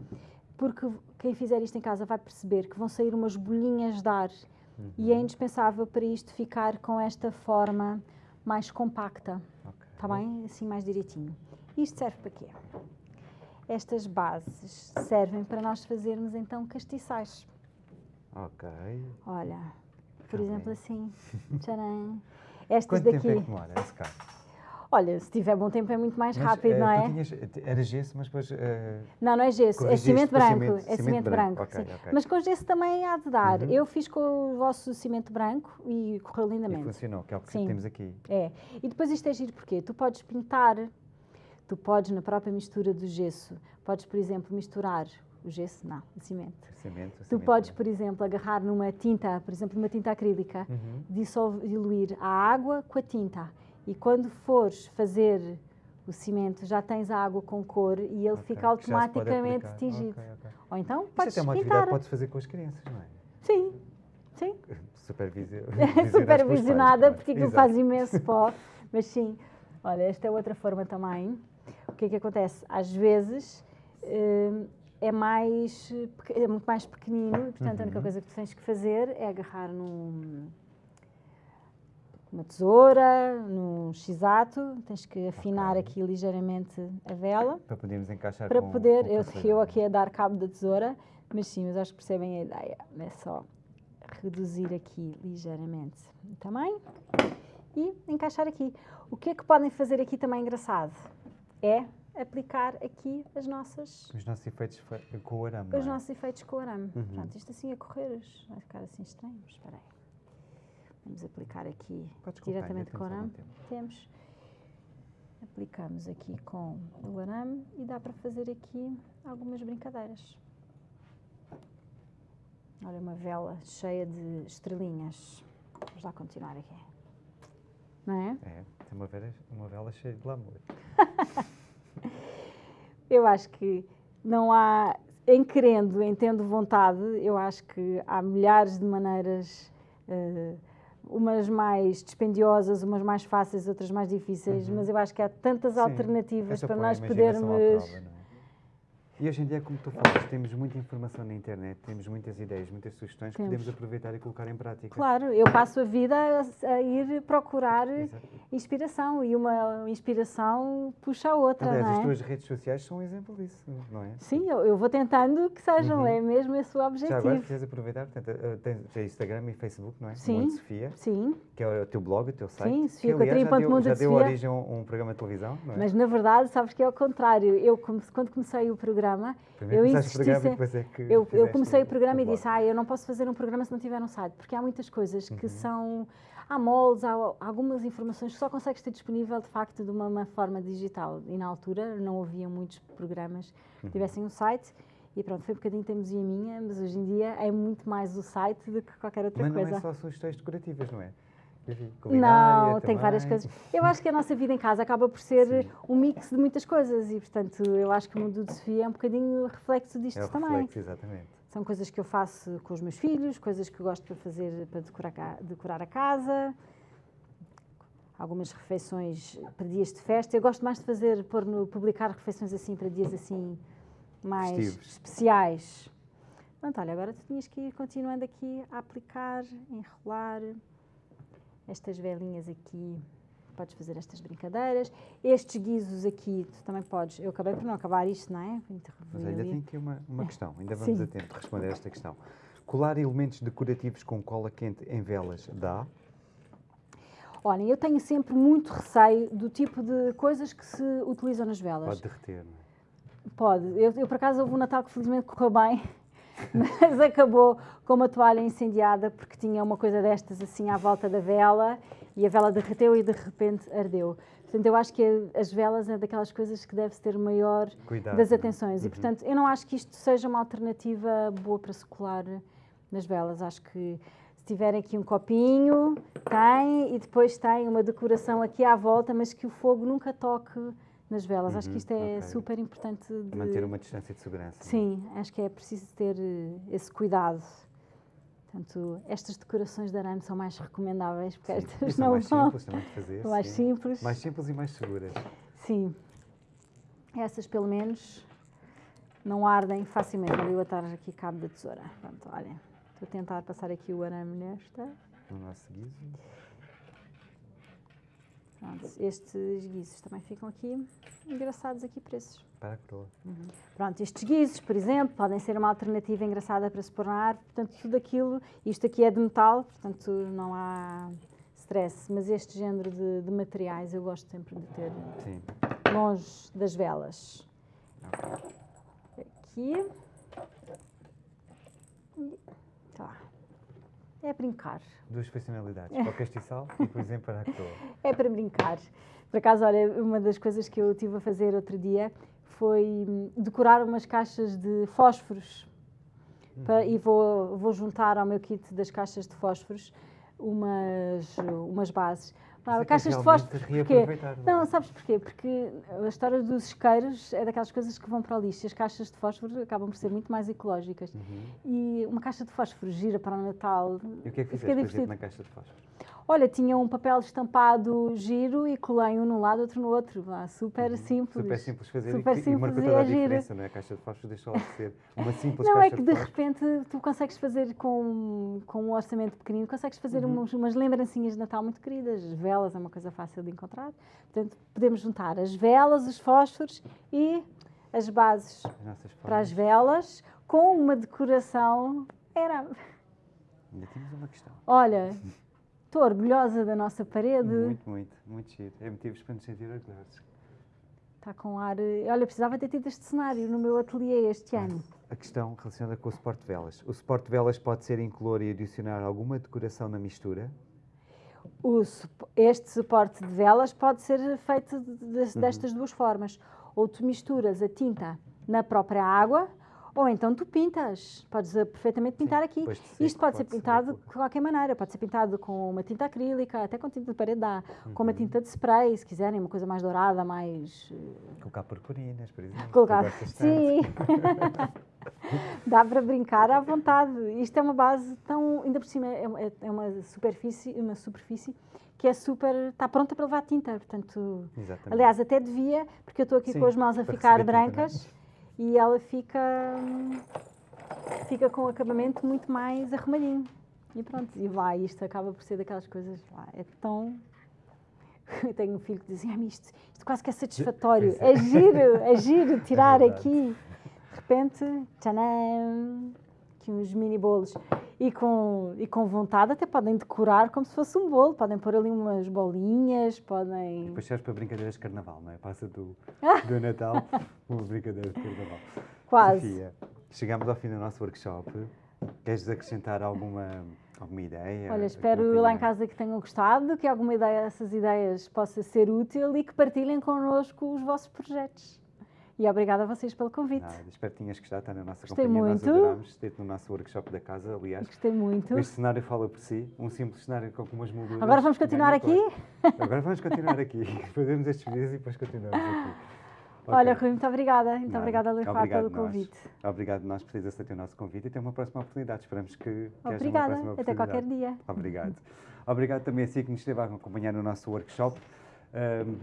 porque quem fizer isto em casa vai perceber que vão sair umas bolinhas de ar, e é indispensável para isto ficar com esta forma mais compacta. Está bem? Assim mais direitinho. Isto serve para quê? Estas bases servem para nós fazermos então castiçais. Ok. Olha, por Tá exemplo assim. [LAUGHS] Tcharam. Estas Quanto daqui. tempo é que demora esse caso? Olha, se tiver bom tempo é muito mais Mas, rápido, eh, não tu é? tinhas- era gesso, mas depois... eh, Não, não é gesso, é cimento branco. cimento- é cimento cimento branco, branco. ok, sim. ok. Mas com gesso também há de dar. Uhum. Eu fiz com o vosso cimento branco e correu e lindamente. funcionou, que é o que Sim. temos aqui. É. E depois isto é giro porque tu podes pintar, tu podes na própria mistura do gesso, podes, por exemplo, misturar o gesso, não, o cimento. Cimento, Tu cimento podes, por exemplo, agarrar numa tinta, por exemplo, numa tinta acrílica, Uhum. dissolve, diluir a água com a tinta. E quando fores fazer o cimento, já tens a água com cor e ele Ok, fica automaticamente tingido. Ok, ok. Ou então Isto podes é uma atividade pintar. que podes fazer com as crianças, não é? Sim, sim. [LAUGHS] Supervisi [LAUGHS] Supervisionada, porque aquilo faz imenso [LAUGHS] pó. Mas sim, olha, esta é outra forma também. O que é que acontece? Às vezes hum, é, mais, eh, é muito mais pequenino e, portanto, a única Uhum. coisa que tu tens que fazer é agarrar num, numa tesoura, num x-ato, tens que afinar Ok. aqui ligeiramente a vela Para podermos encaixar para com, poder, com eu, eu aqui a dar cabo da tesoura, mas sim, mas acho que percebem a ideia. É só reduzir aqui ligeiramente o tamanho e encaixar aqui. O que é que podem fazer aqui também engraçado? É aplicar aqui as nossas, Os nossos efeitos fe- com o arame, os é? nossos efeitos com o arame. Uhum. Pronto, isto assim a correr vai ficar assim estranho, mas espera aí. Vamos aplicar aqui ainda diretamente com o arame. Temos. Aplicamos aqui com o arame e dá para fazer aqui algumas brincadeiras. Olha, uma vela cheia de estrelinhas. Vamos lá continuar aqui. Não é? É, tem uma vela, uma vela cheia de glamour. [LAUGHS] Eu acho que não há, em querendo, em tendo vontade, eu acho que há milhares de maneiras, eh, umas mais dispendiosas, umas mais fáceis, outras mais difíceis, mas eu acho que há tantas Uhum. Sim, alternativas para nós podermos. É? E hoje em dia, como tu falas, temos muita informação na internet, temos muitas ideias, muitas sugestões que Temos. podemos aproveitar e colocar em prática. Claro, eu passo a vida a, a ir procurar Exato. inspiração e uma inspiração puxa a outra, Aliás, não as é? tuas redes sociais são um exemplo disso, não é? Sim, eu, eu vou tentando que sejam, Uhum. é mesmo esse o Já agora, objetivo. queres aproveitar? Portanto, eh, tens, Instagram e Facebook, não é? Sim. Mundo Sofia, Sim, que é o teu blog, o teu site. Sim, que, Sofia já ponto deu, Mundo já de deu origem a um, um programa de televisão, não é? Mas na verdade, sabes que é ao contrário. Eu, quando comecei o programa, Primeiro eu insisti programa sempre- depois é que eu, eu comecei o programa e disse: Ah, eu não posso fazer um programa se não tiver um site, porque há muitas coisas Uhum. que são. Há moldes, há algumas informações que só consegues ter disponível de facto de uma, uma forma digital. E na altura não havia muitos programas que Uhum. tivessem um site. E pronto, foi um bocadinho teimosia minha, mas hoje em dia é muito mais o site do que qualquer outra Mas não coisa. é só sugestões decorativas, não é? Enfim, Não, tem várias coisas. Eu acho que a nossa vida em casa acaba por ser Sim. um mix de muitas coisas e, portanto, eu acho que o mundo de Sofia é um bocadinho reflexo disto É também. reflexo, exatamente. São coisas que eu faço com os meus filhos, coisas que eu gosto para fazer para decorar, decorar a casa, algumas refeições para dias de festa. Eu gosto mais de fazer, pôr no, publicar refeições assim para dias assim mais Festivos. especiais. Pronto, olha, agora tu tinhas que ir continuando aqui a aplicar, enrolar estas velinhas aqui. Podes fazer estas brincadeiras. Estes guizos aqui, tu também podes. Eu acabei por não acabar isto, não é? Mas ainda tem aqui uma, uma questão, ainda vamos Sim. a tempo de responder esta questão. Colar elementos decorativos com cola quente em velas dá? Olhem, eu tenho sempre muito receio do tipo de coisas que se utilizam nas velas. Pode derreter, não é? Pode. Eu, eu, por acaso, houve um Natal que felizmente correu bem, [LAUGHS] mas acabou com uma toalha incendiada porque tinha uma coisa destas assim à volta da vela e a vela derreteu e de repente ardeu. Portanto, eu acho que as velas é daquelas coisas que deve-se ter maior Cuidado. das não é? atenções. E, Uhum. portanto, eu não acho que isto seja uma alternativa boa para se colar nas velas. Acho que se tiverem aqui um copinho, tem, e depois tem uma decoração aqui à volta, mas que o fogo nunca toque nas velas. acho que Uhum, isto é ok. super importante de... Manter uma distância de segurança. não é? Sim, acho que é preciso ter eh, esse cuidado. Portanto, estas decorações de arame são mais recomendáveis, porque Sim. estas são não mais vão. simples também de fazer. São [LAUGHS] mais sim. simples. Mais simples e mais seguras. Sim. Essas, pelo menos, não ardem facilmente. Ali eu atar aqui cabo da tesoura. Pronto, olhem. Estou a tentar passar aqui o arame nesta. No nosso guiso. Pronto, estes guizos também ficam aqui engraçados aqui preços. Para a coroa. Pronto, estes guizos, por exemplo, podem ser uma alternativa engraçada para se pôr na árvore. Portanto, tudo aquilo, isto aqui é de metal, portanto não há stress. Mas este género de, de materiais eu gosto sempre de ter Sim. longe das velas. Aqui. E Tá. É brincar. Duas funcionalidades. Para o castiçal e, por exemplo, para a coroa. [LAUGHS] É para brincar. Por acaso, olha, uma das coisas que eu estive a fazer outro dia foi hum, decorar umas caixas de fósforos. Pa- e vou, vou juntar ao meu kit das caixas de fósforos umas, umas bases. Mas é caixas de fósforos, porquê? não é? Não, sabes porquê? Porque a história dos isqueiros é daquelas coisas que vão para o lixo. As caixas de fósforo acabam por ser muito mais ecológicas. Uhum. E uma caixa de fósforo gira para o Natal. E o que é que fizeste, por exemplo, na caixa de fósforo? Olha, tinha um papel estampado giro e colei um num lado, outro no outro. Vá, super simples. Uhum. Super simples fazer Super e, e simples marcou e toda a é diferença, não é? A caixa de fósforo deixou lá de ser uma simples Não, caixa é que de de repente tu consegues fazer com, com um orçamento pequenino, consegues fazer Uhum. umas, umas lembrancinhas de Natal muito queridas. As velas é uma coisa fácil de encontrar. Portanto, podemos juntar as velas, os fósforos e as bases As para as velas com uma decoração. Era. Ainda temos uma questão. Olha, [LAUGHS] estou orgulhosa da nossa parede. Muito, muito, muito giro. É motivos para nos sentir orgulhosos. Está com ar. eh, Olha, precisava ter tido este cenário no meu ateliê este ano. A questão relacionada com o suporte de velas. O suporte de velas pode ser incolor e adicionar alguma decoração na mistura? O este suporte de velas pode ser feito de- de- Uhum. destas duas formas. Ou tu misturas a tinta na própria água, ou então tu pintas. Podes eh, perfeitamente pintar aqui. de seco, Isto pode, ser pode-se pintado de colocar. qualquer maneira. Pode ser pintado com uma tinta acrílica, até com tinta de parede dá. Com Uhum. uma tinta de spray, se quiserem, uma coisa mais dourada, mais eh, Colocar purpurinas, por exemplo. [LAUGHS] Colocar. Sim. [LAUGHS] [LAUGHS] Dá para brincar à vontade. Isto é uma base tão. Ainda por cima, é, é- é uma superfície, uma superfície que é super. está pronta para levar tinta. Portanto. Exatamente. Aliás, até devia, porque eu estou aqui Sim, com as mãos a ficar é? brancas e ela fica. hum, fica com o acabamento muito mais arrumadinho. E pronto, e vai, isto acaba por ser daquelas coisas. Lá, é tão. [LAUGHS] Eu tenho um filho que diz: "Ah, isto, isto quase que é satisfatório. É. É giro, é giro [LAUGHS] tirar verdade. aqui. De repente, tchanam, aqui uns mini bolos. E com, e com vontade até podem decorar como se fosse um bolo. Podem pôr ali umas bolinhas, podem. Depois serve para brincadeiras de carnaval, não é? Passa do, [LAUGHS] do Natal uma brincadeira de carnaval. Quase. Sofia, chegamos ao fim do nosso workshop. Queres acrescentar alguma, alguma ideia? Olha, espero lá em casa que tenham gostado, que alguma ideia dessas ideias possa ser útil e que partilhem connosco os vossos projetos. E obrigada a vocês pelo convite. Nada, espero que tenhas gostado, está na nossa Gostei companhia. muito. Nós adorámos ter-te no nosso workshop da casa, aliás. Gostei muito. Este cenário fala por si, um simples cenário com algumas molduras. Agora vamos continuar aqui? Agora vamos continuar aqui. [LAUGHS] Fazemos estes vídeos e depois continuamos aqui. Olha, Ok. Rui, muito obrigada. Muito Nada. obrigada, Obrigado pelo nós. convite. Obrigado nós por teres aceito o nosso convite e até uma próxima oportunidade. Esperamos que, que haja uma Obrigada. próxima Até oportunidade. qualquer dia. Obrigado. Obrigado também a si que nos esteve a acompanhar no nosso workshop.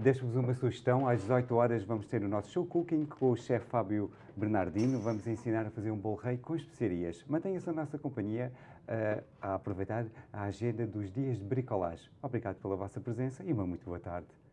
Deixo-vos uma sugestão. Às 18 horas vamos ter o nosso show cooking com o chefe Fábio Bernardino. Vamos ensinar a fazer um bolo rei com especiarias. Mantenha-se a nossa companhia uh, a aproveitar a agenda dos dias de bricolagem. Obrigado pela vossa presença e uma muito boa tarde.